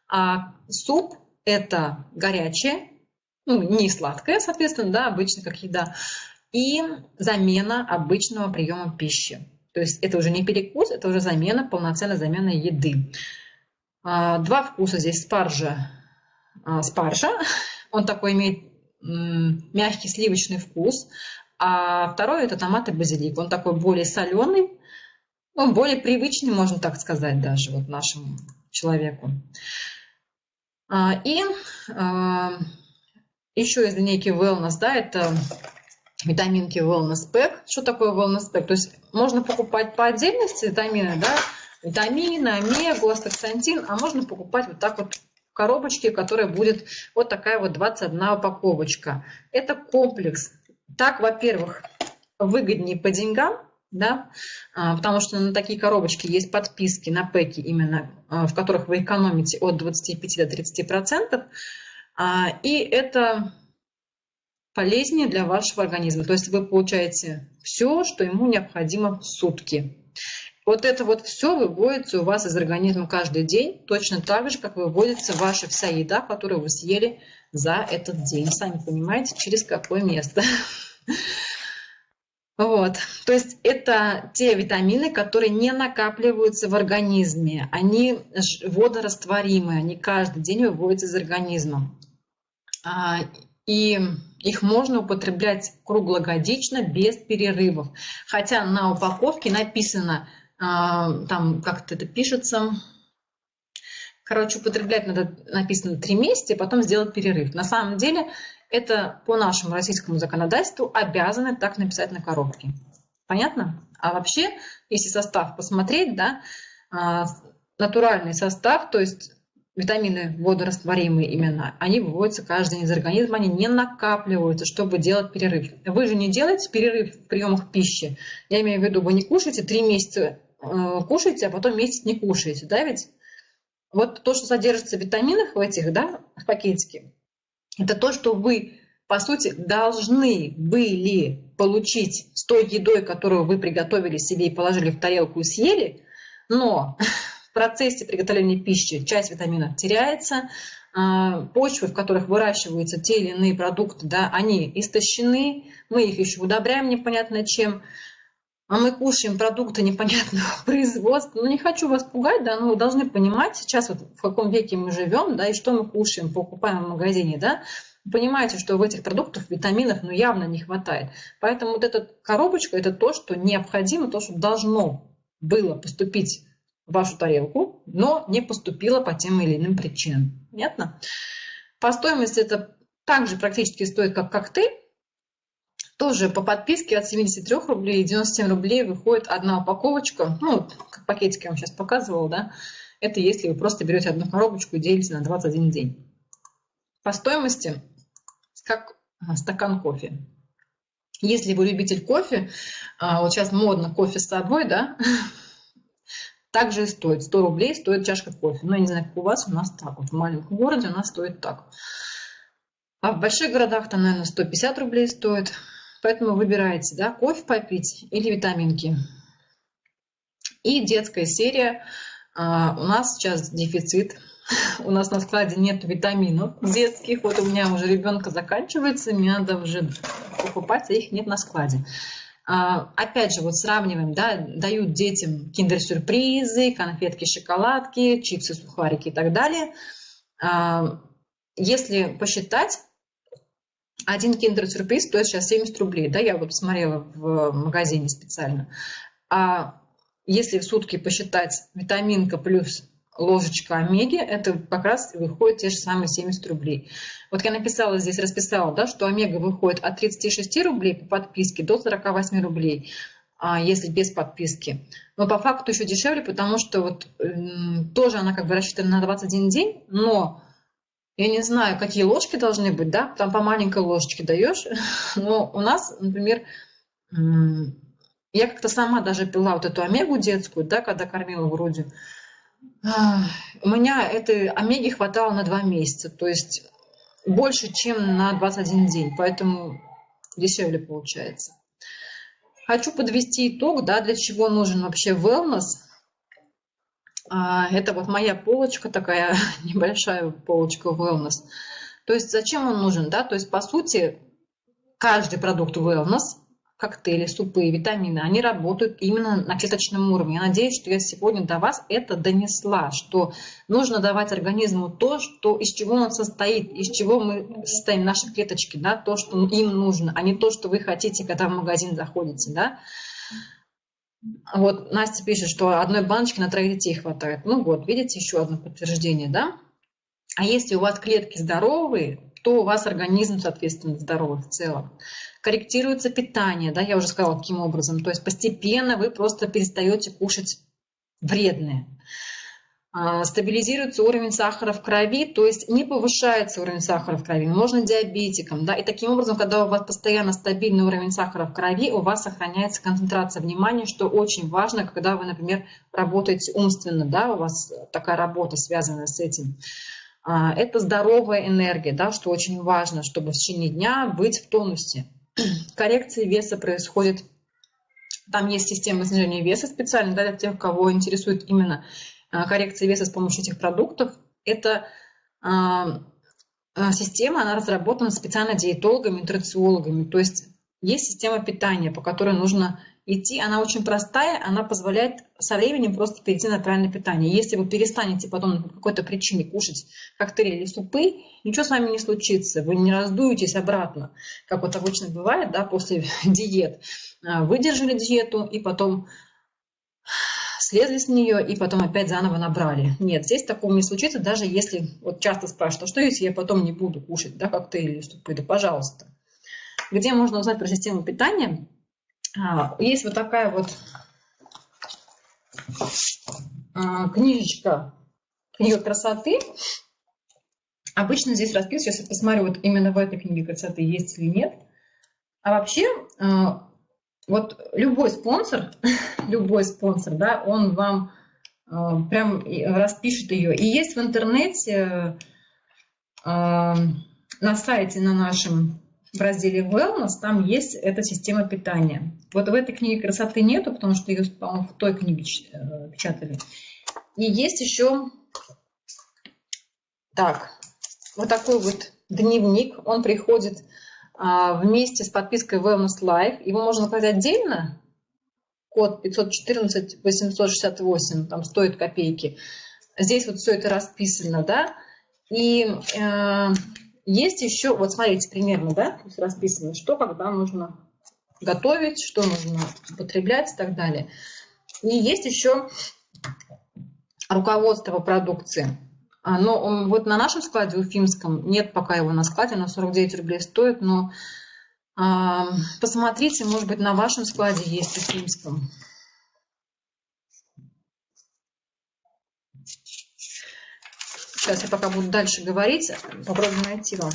А суп это горячее, ну, не сладкое, соответственно, да, обычно как еда, и замена обычного приема пищи. То есть это уже не перекус, это уже замена, полноценная замена еды. А, два вкуса здесь спаржа, а, спаржа. Он такой имеет мягкий сливочный вкус. А второй это томат и базилик. Он такой более соленый, он более привычный, можно так сказать, даже вот нашему человеку. А, и еще из линейки Wellness, да, это витаминки Wellness Pack. Что такое Wellness Pack? То есть можно покупать по отдельности витамины, да, витамины, омегу, астаксантин, а можно покупать вот так вот в коробочке, которая будет вот такая вот 21 упаковочка. Это комплекс. Так, во-первых, выгоднее по деньгам, да, а, потому что на такие коробочки есть подписки на пэки именно, а, в которых вы экономите от 25 до 30 процентов. А, и это полезнее для вашего организма. То есть вы получаете все, что ему необходимо в сутки. Вот это вот все выводится у вас из организма каждый день, точно так же, как выводится ваша вся еда, которую вы съели за этот день. Сами понимаете, через какое место. Вот, то есть это те витамины, которые не накапливаются в организме, они водорастворимые, они каждый день выводятся из организма. И их можно употреблять круглогодично без перерывов. Хотя на упаковке написано, а, там как-то это пишется, короче, употреблять надо, написано 3 месяца, и потом сделать перерыв. На самом деле это по нашему российскому законодательству обязаны так написать на коробке. Понятно? А вообще, если состав посмотреть, да, а, натуральный состав, то есть витамины водорастворимые именно, они выводятся каждый день из организма, они не накапливаются, чтобы делать перерыв. Вы же не делаете перерыв в приемах пищи. Я имею в виду, вы не кушаете, три месяца э, кушаете, а потом месяц не кушаете, да ведь? Вот то, что содержится в витаминах в этих, да, в пакетике, это то, что вы, по сути, должны были получить с той едой, которую вы приготовили себе и положили в тарелку и съели, но процессе приготовления пищи часть витаминов теряется, а, почвы, в которых выращиваются те или иные продукты, да, они истощены, мы их еще удобряем непонятно чем, а мы кушаем продукты непонятного производства. Ну, не хочу вас пугать, да, но вы должны понимать сейчас, вот в каком веке мы живем, да, и что мы кушаем, покупаем в магазине, да, понимаете, что в этих продуктах витаминов ну, явно не хватает. Поэтому вот эта коробочка – это то, что необходимо, то, что должно было поступить вашу тарелку, но не поступила по тем или иным причинам. Понятно? По стоимости это также практически стоит как коктейль. Тоже по подписке от 73 рублей 97 рублей выходит одна упаковочка. Ну, как пакетики я вам сейчас показывала, да. Это если вы просто берете одну коробочку и делите на 21 день. По стоимости, как стакан кофе. Если вы любитель кофе, а, вот сейчас модно кофе с собой, да, также и стоит. 100 рублей стоит чашка кофе. Ну, я не знаю, как у вас, у нас так. Вот в маленьком городе у нас стоит так. А в больших городах там, наверное, 150 рублей стоит. Поэтому выбирайте, да, кофе попить или витаминки. И детская серия. А, у нас сейчас дефицит. У нас на складе нет витаминов детских. Вот у меня уже ребенка заканчивается, мне надо уже покупать, а их нет на складе. А, опять же, вот сравниваем, да, дают детям киндер-сюрпризы, конфетки, шоколадки, чипсы, сухарики и так далее. А, если посчитать, один киндер-сюрприз стоит сейчас 70 рублей, да, я вот посмотрела в магазине специально. А если в сутки посчитать витаминка плюс ложечка омеги, это как раз выходит те же самые 70 рублей. Вот я написала здесь, расписала, да, что омега выходит от 36 рублей по подписке до 48 рублей, а если без подписки. Но по факту еще дешевле, потому что вот тоже она как бы рассчитана на 21 день, но я не знаю, какие ложки должны быть, да, там по маленькой ложечке даешь, но у нас, например, я как-то сама даже пила вот эту омегу детскую, да, когда кормила грудью, у меня этой омеги хватало на два месяца, то есть больше, чем на 21 день, поэтому дешевле получается. Хочу подвести итог, да, для чего нужен вообще wellness. А, это вот моя полочка, такая небольшая полочка wellness. То есть зачем он нужен, да? То есть по сути каждый продукт wellness коктейли, супы, витамины, они работают именно на клеточном уровне. Я надеюсь, что я сегодня до вас это донесла, что нужно давать организму то, что, из чего он состоит, из чего мы состоим, наши клеточки, да, то, что им нужно, а не то, что вы хотите, когда в магазин заходите. Да. Вот Настя пишет, что одной баночки на троих детей хватает. Ну вот, видите, еще одно подтверждение, да? А если у вас клетки здоровые, то у вас организм, соответственно, здоровый в целом. Корректируется питание, да, я уже сказала, каким образом. То есть постепенно вы просто перестаете кушать вредное. А, стабилизируется уровень сахара в крови, то есть не повышается уровень сахара в крови, можно диабетиком, да, и таким образом, когда у вас постоянно стабильный уровень сахара в крови, у вас сохраняется концентрация внимания, что очень важно, когда вы, например, работаете умственно, да, у вас такая работа связана с этим. А, это здоровая энергия, да, что очень важно, чтобы в течение дня быть в тонусе. Коррекция веса происходит, там есть система снижения веса специально, да, для тех, кого интересует именно а, коррекция веса с помощью этих продуктов. Это а, система, она разработана специально диетологами, нутрициологами. То есть есть система питания, по которой нужно идти, она очень простая, она позволяет со временем просто перейти на правильное питание. Если вы перестанете потом по какой-то причине кушать коктейли или супы, ничего с вами не случится, вы не раздуетесь обратно, как вот обычно бывает, да, после диет. А, выдержали диету и потом слезли с нее и потом опять заново набрали. Нет, здесь такого не случится, даже если, вот часто спрашивают, а что если я потом не буду кушать, да, коктейли или супы, да пожалуйста. Где можно узнать про систему питания? А, есть вот такая вот а, книжечка книга красоты. Обычно здесь расписано, сейчас я посмотрю, вот именно в этой книге красоты есть или нет. А вообще, а, вот любой спонсор, любой спонсор, да, он вам прям распишет ее. И есть в интернете, на сайте на нашем в разделе Wellness, там есть эта система питания. Вот в этой книге красоты нету, потому что ее, по-моему, в той книге э, печатали. И есть еще, так, вот такой вот дневник. Он приходит а, вместе с подпиской Wellness Life. Его можно заказать отдельно. Код 514 868, там стоит копейки. Здесь вот все это расписано, да. И э, есть еще, вот смотрите, примерно, да, расписано, что когда нужно готовить, что нужно употреблять и так далее. И есть еще руководство продукции. Но вот на нашем складе, уфимском, нет пока его на складе, на 49 рублей стоит, но а, посмотрите, может быть, на вашем складе есть уфимском. Сейчас я пока буду дальше говорить, попробую найти вам.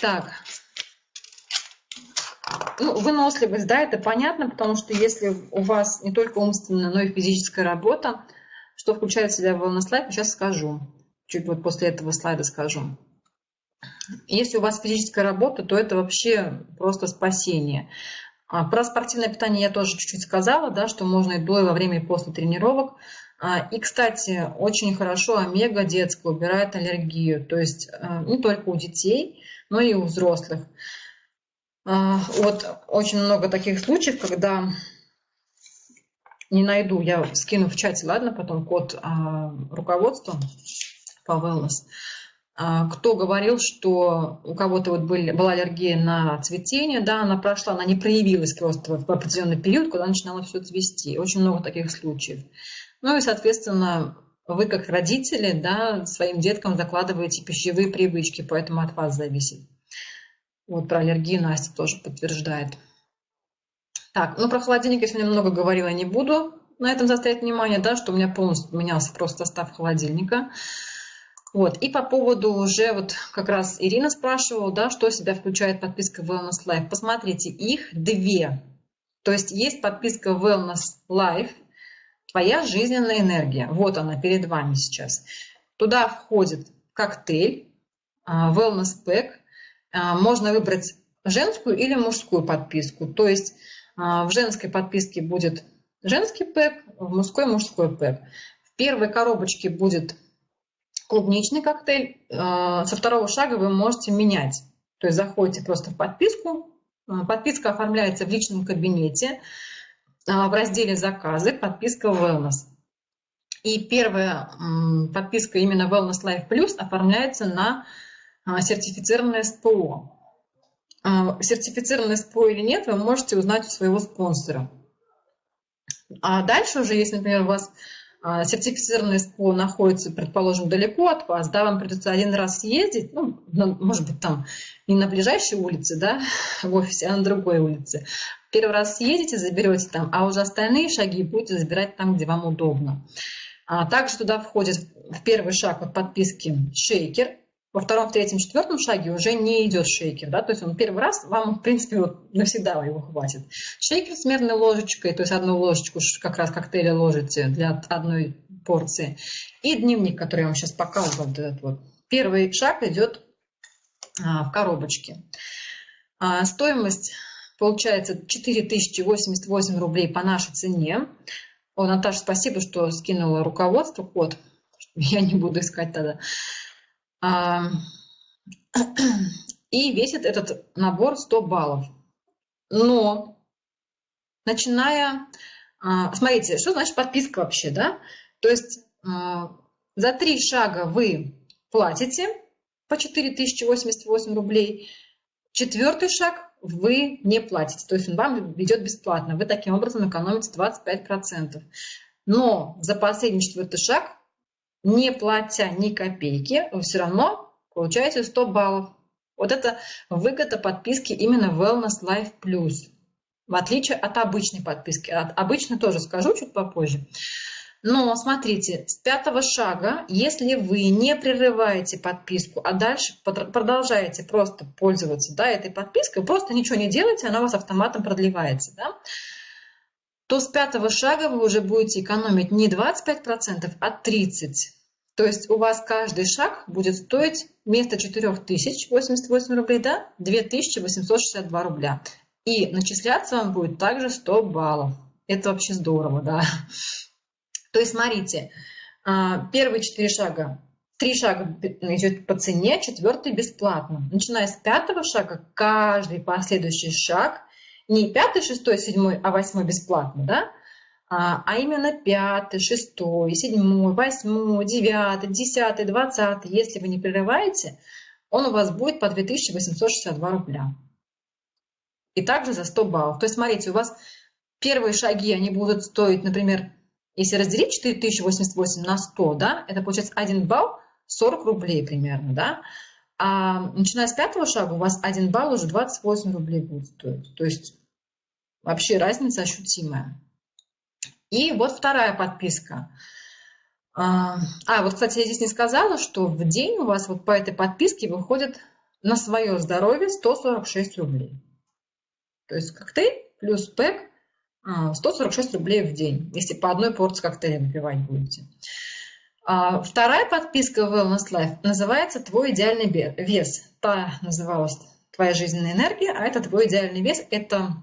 Так. Ну, выносливость, да, это понятно, потому что если у вас не только умственная, но и физическая работа, что включает в себя wellness life, сейчас скажу. Чуть вот после этого слайда скажу. Если у вас физическая работа, то это вообще просто спасение. А, про спортивное питание я тоже чуть-чуть сказала, да, что можно и до, и во время, и после тренировок. А, и, кстати, очень хорошо омега детская убирает аллергию, то есть э, не только у детей, но и у взрослых. А, вот очень много таких случаев, когда не найду, я скину в чате, ладно, потом код а, руководства по wellness. Кто говорил, что у кого-то вот были, была аллергия на цветение, да, она прошла, она не проявилась просто в определенный период, когда начинала все цвести. Очень много таких случаев. Ну и, соответственно, вы как родители да, своим деткам закладываете пищевые привычки, поэтому от вас зависит. Вот про аллергию Настя тоже подтверждает. Так, ну про холодильник я сегодня много говорила, не буду на этом заострять внимание, да, что у меня полностью менялся просто состав холодильника. Вот, и по поводу уже вот как раз Ирина спрашивала, да, что себя включает подписка Wellness Life. Посмотрите, их две. То есть есть подписка Wellness Life, Твоя жизненная энергия, вот она перед вами сейчас. Туда входит коктейль, а, wellness pack. А, можно выбрать женскую или мужскую подписку. То есть а, в женской подписке будет женский пэк, в мужской мужской пэк. В первой коробочке будет клубничный коктейль. Со второго шага вы можете менять. То есть заходите просто в подписку. Подписка оформляется в личном кабинете. А, в разделе «Заказы» подписка Wellness. И первая подписка именно Wellness Life Plus оформляется на а, сертифицированное СПО. А, сертифицированное СПО или нет, вы можете узнать у своего спонсора. А дальше уже, если, например, у вас сертифицированный СПО находится, предположим, далеко от вас, да, вам придется один раз съездить, ну, может быть, там не на ближайшей улице, да, в офисе, а на другой улице. Первый раз съездите, заберете там, а уже остальные шаги будете забирать там, где вам удобно. А также туда входит в первый шаг от подписки шейкер, во втором, третьем, четвертом шаге уже не идет шейкер, да, то есть он первый раз, вам, в принципе, вот навсегда его хватит. Шейкер с мерной ложечкой, то есть одну ложечку как раз коктейля ложите для одной порции. И дневник, который я вам сейчас показывала. Вот этот вот. Первый шаг идет а, в коробочке. А, стоимость получается 4088 рублей по нашей цене. О, Наташа, спасибо, что скинула руководство, код. Я не буду искать тогда. И весит этот набор 100 баллов. Но, начиная... А, смотрите, что значит подписка вообще, да? То есть а, за три шага вы платите по 4088 рублей. Четвертый шаг вы не платите, то есть он вам идет бесплатно. Вы таким образом экономите 25%. Но за последний четвертый шаг, не платя ни копейки, вы все равно получаете 100 баллов. Вот это выгода подписки именно Wellness Life Plus. В отличие от обычной подписки. От обычной тоже скажу чуть попозже. Но смотрите, с пятого шага, если вы не прерываете подписку, а дальше продолжаете просто пользоваться да, этой подпиской, просто ничего не делаете, она у вас автоматом продлевается, да, то с пятого шага вы уже будете экономить не 25%, а 30%. То есть у вас каждый шаг будет стоить вместо 4088 рублей, да, 2862 рубля. И начисляться вам будет также 100 баллов. Это вообще здорово, да. То есть, смотрите, а, первые четыре шага, три шага идет по цене, четвертый бесплатно. Начиная с пятого шага, каждый последующий шаг, не пятый, шестой, седьмой, а восьмой бесплатно, да? а, а именно пятый, шестой, седьмой, восьмой, девятый, десятый, двадцатый. Если вы не прерываете, он у вас будет по 2862 рубля. И также за 100 баллов. То есть, смотрите, у вас первые шаги, они будут стоить, например, если разделить 4088 на 100, да, это получается 1 балл 40 рублей примерно, да. А начиная с пятого шага у вас 1 балл уже 28 рублей будет стоить. То есть вообще разница ощутимая. И вот вторая подписка. А, а, вот, кстати, я здесь не сказала, что в день у вас вот по этой подписке выходит на свое здоровье 146 рублей. То есть коктейль плюс пэк 146 а, рублей в день, если по одной порции коктейля выпивать будете. А, вторая подписка Wellness Life называется «Твой идеальный вес». Та называлась «Твоя жизненная энергия», а это «Твой идеальный вес». Это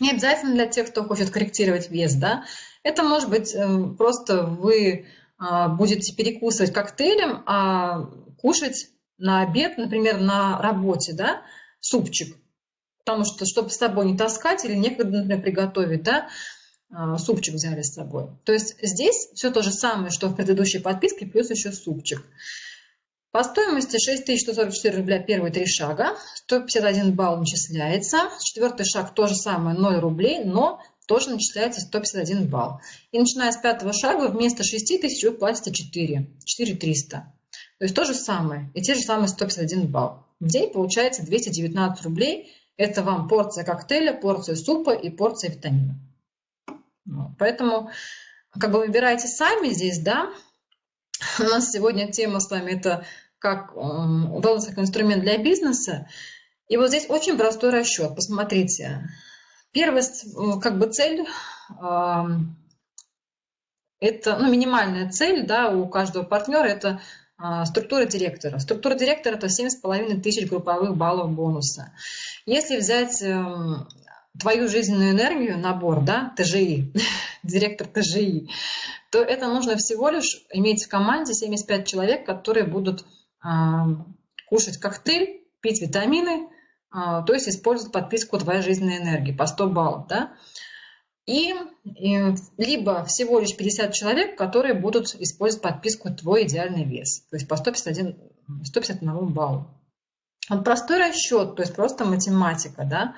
не обязательно для тех, кто хочет корректировать вес, да. Это может быть э, просто вы а, будете перекусывать коктейлем, а кушать на обед, например, на работе, да, супчик потому что, чтобы с собой не таскать или некогда, например, приготовить, да, а, супчик взяли с собой. То есть здесь все то же самое, что в предыдущей подписке, плюс еще супчик. По стоимости 6144 рубля первые три шага, 151 балл начисляется. Четвертый шаг то же самое, 0 рублей, но тоже начисляется 151 балл. И начиная с пятого шага вместо 6 тысяч вы платите 4, 4300. То есть то же самое, и те же самые 151 балл. В день получается 219 рублей это вам порция коктейля, порция супа и порция витамина. Поэтому как бы выбирайте сами здесь, да. У нас сегодня тема с вами это как wellness как инструмент для бизнеса. И вот здесь очень простой расчет. Посмотрите. Первая как бы цель это ну, минимальная цель да, у каждого партнера это а, структура директора. Структура директора – это 7,5 тысяч групповых баллов бонуса. Если взять эм, твою жизненную энергию, набор, да, ТЖИ, директор ТЖИ, то это нужно всего лишь иметь в команде 75 человек, которые будут кушать коктейль, пить витамины, а, то есть использовать подписку «Твоя жизненная энергия» по 100 баллов. Да? И, и либо всего лишь 50 человек, которые будут использовать подписку «Твой идеальный вес», то есть по 151, 151 баллу. Вот простой расчет, то есть просто математика, да.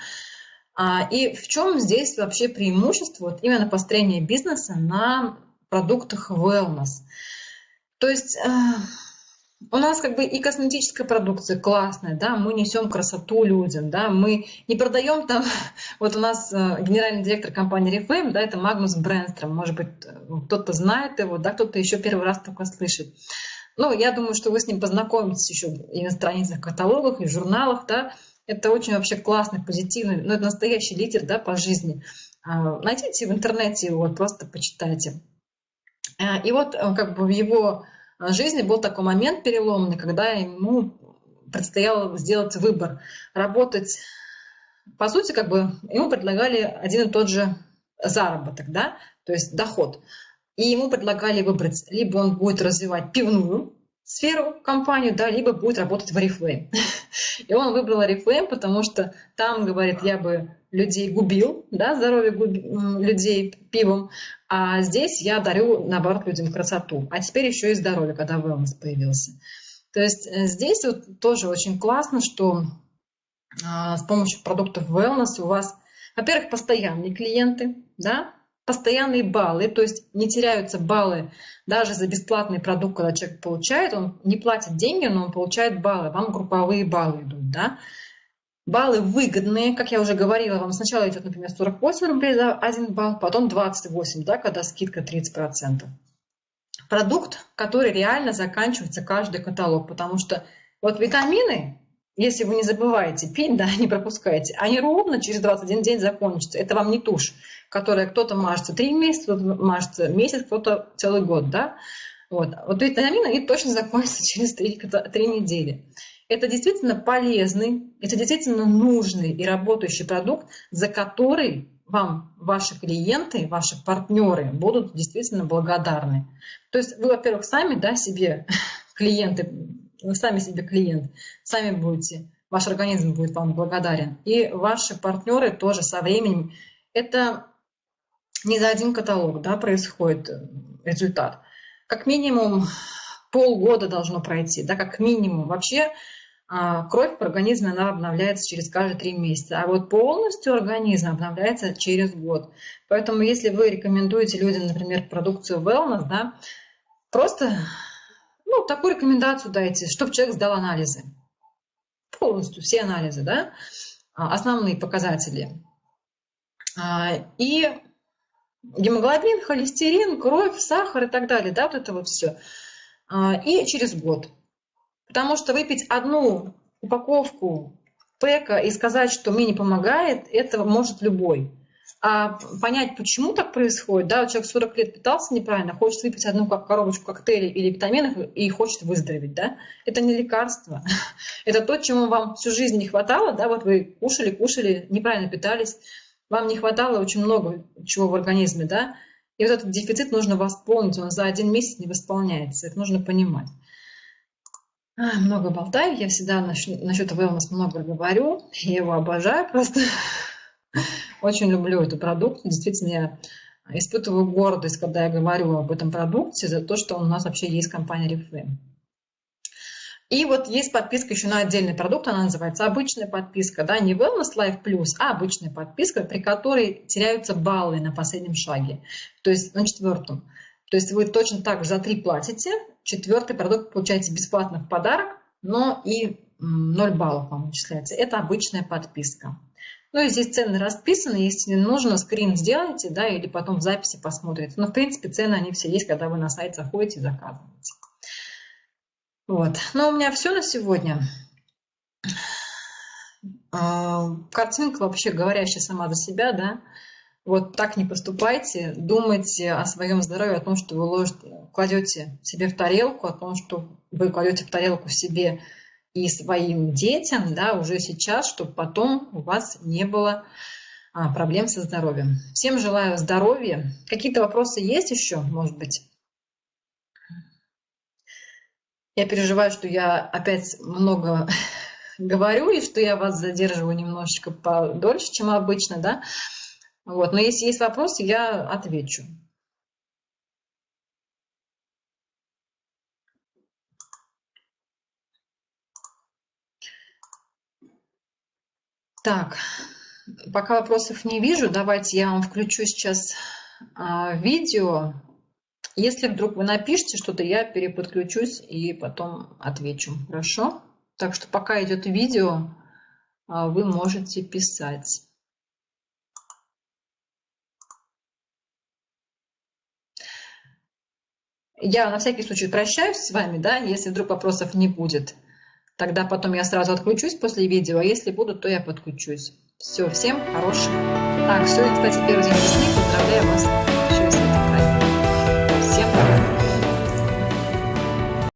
А, и в чем здесь вообще преимущество вот именно построения бизнеса на продуктах wellness? То есть э, у нас как бы и косметическая продукция классная, да, мы несем красоту людям, да, мы не продаем там, вот у нас э, генеральный директор компании Reflame, да, это Магнус Брэнстром, может быть, э, кто-то знает его, да, кто-то еще первый раз только слышит. Ну, я думаю, что вы с ним познакомитесь еще и на страницах, каталогах, и журналах, да, это очень вообще классный, позитивный, ну, это настоящий лидер, да, по жизни. А, найдите в интернете его, просто почитайте. И вот как бы в его жизни был такой момент переломный, когда ему предстояло сделать выбор, работать, по сути, как бы ему предлагали один и тот же заработок, да, то есть доход. И ему предлагали выбрать, либо он будет развивать пивную сферу, компанию, да, либо будет работать в Oriflame. И он выбрал Oriflame, потому что там, говорит, я бы людей губил, да, здоровье губ... людей пивом, а здесь я дарю, наоборот, людям красоту. А теперь еще и здоровье, когда wellness появился. То есть э, здесь вот тоже очень классно, что а, с помощью продуктов wellness у вас, во-первых, постоянные клиенты, да, постоянные баллы, то есть не теряются баллы даже за бесплатный продукт, когда человек получает, он не платит деньги, но он получает баллы, вам групповые баллы идут, да. Баллы выгодные, как я уже говорила, вам сначала идет, например, 48 рублей за один балл, потом 28, да, когда скидка 30% продукт, который реально заканчивается каждый каталог, потому что вот витамины, если вы не забываете пить, да, не пропускаете, они ровно через 21 день закончатся. Это вам не тушь, которая кто-то мажется 3 месяца, кто-то мажется месяц, кто-то целый год, да. Вот, вот витамины, они точно закончатся через 3, 3 недели. Это действительно полезный, это действительно нужный и работающий продукт, за который вам ваши клиенты, ваши партнеры будут действительно благодарны. То есть вы, во-первых, сами да, себе клиенты, вы сами себе клиент, сами будете, ваш организм будет вам благодарен. И ваши партнеры тоже со временем. Это не за один каталог да, происходит э, результат. Как минимум полгода должно пройти, да, как минимум. Вообще кровь в организме она обновляется через каждые три месяца, а вот полностью организм обновляется через год. Поэтому если вы рекомендуете людям, например, продукцию Wellness, да, просто ну, такую рекомендацию дайте, чтобы человек сдал анализы. Полностью все анализы, да, а, основные показатели. А, и гемоглобин, холестерин, кровь, сахар и так далее, да, вот это вот все. И через год. Потому что выпить одну упаковку пэка и сказать, что мне не помогает, это может любой. А понять, почему так происходит, да, человек 40 лет питался неправильно, хочет выпить одну коробочку коктейлей или витаминов и хочет выздороветь, да, это не лекарство, это то, чему вам всю жизнь не хватало, да, вот вы кушали, кушали, неправильно питались, вам не хватало очень много чего в организме, да, и вот этот дефицит нужно восполнить, он за один месяц не восполняется, это нужно понимать. Много болтаю, я всегда насчет, wellness много говорю, я его обожаю просто. Очень люблю этот продукт. Действительно, я испытываю гордость, когда я говорю об этом продукте, за то, что у нас вообще есть компания Reflame. И вот есть подписка еще на отдельный продукт, она называется обычная подписка, да, не Wellness Life Plus, а обычная подписка, при которой теряются баллы на последнем шаге, то есть на четвертом. То есть вы точно так же за три платите, четвертый продукт получаете бесплатно в подарок, но и 0 баллов вам начисляется. Это обычная подписка. Ну и здесь цены расписаны, если нужно, скрин сделайте, да, или потом в записи посмотрите. Но, в принципе, цены, они все есть, когда вы на сайт заходите и заказываете. Вот. Ну, у меня все на сегодня. А, картинка вообще говорящая сама за себя, да. Вот так не поступайте, думайте о своем здоровье, о том, что вы ложите, кладете себе в тарелку, о том, что вы кладете в тарелку себе и своим детям, да, уже сейчас, чтобы потом у вас не было а, проблем со здоровьем. Всем желаю здоровья. Какие-то вопросы есть еще, может быть? Я переживаю, что я опять много говорю, и что я вас задерживаю немножечко подольше, чем обычно, да. Вот. Но если есть вопросы, я отвечу. Так, пока вопросов не вижу, давайте я вам включу сейчас а, видео. Если вдруг вы напишите что-то, я переподключусь и потом отвечу. Хорошо? Так что пока идет видео, а, вы можете писать. Я на всякий случай прощаюсь с вами, да, если вдруг вопросов не будет. Тогда потом я сразу отключусь после видео, а если будут, то я подключусь. Все, всем хороших. Так, сегодня, кстати, первый день весны. Поздравляю вас.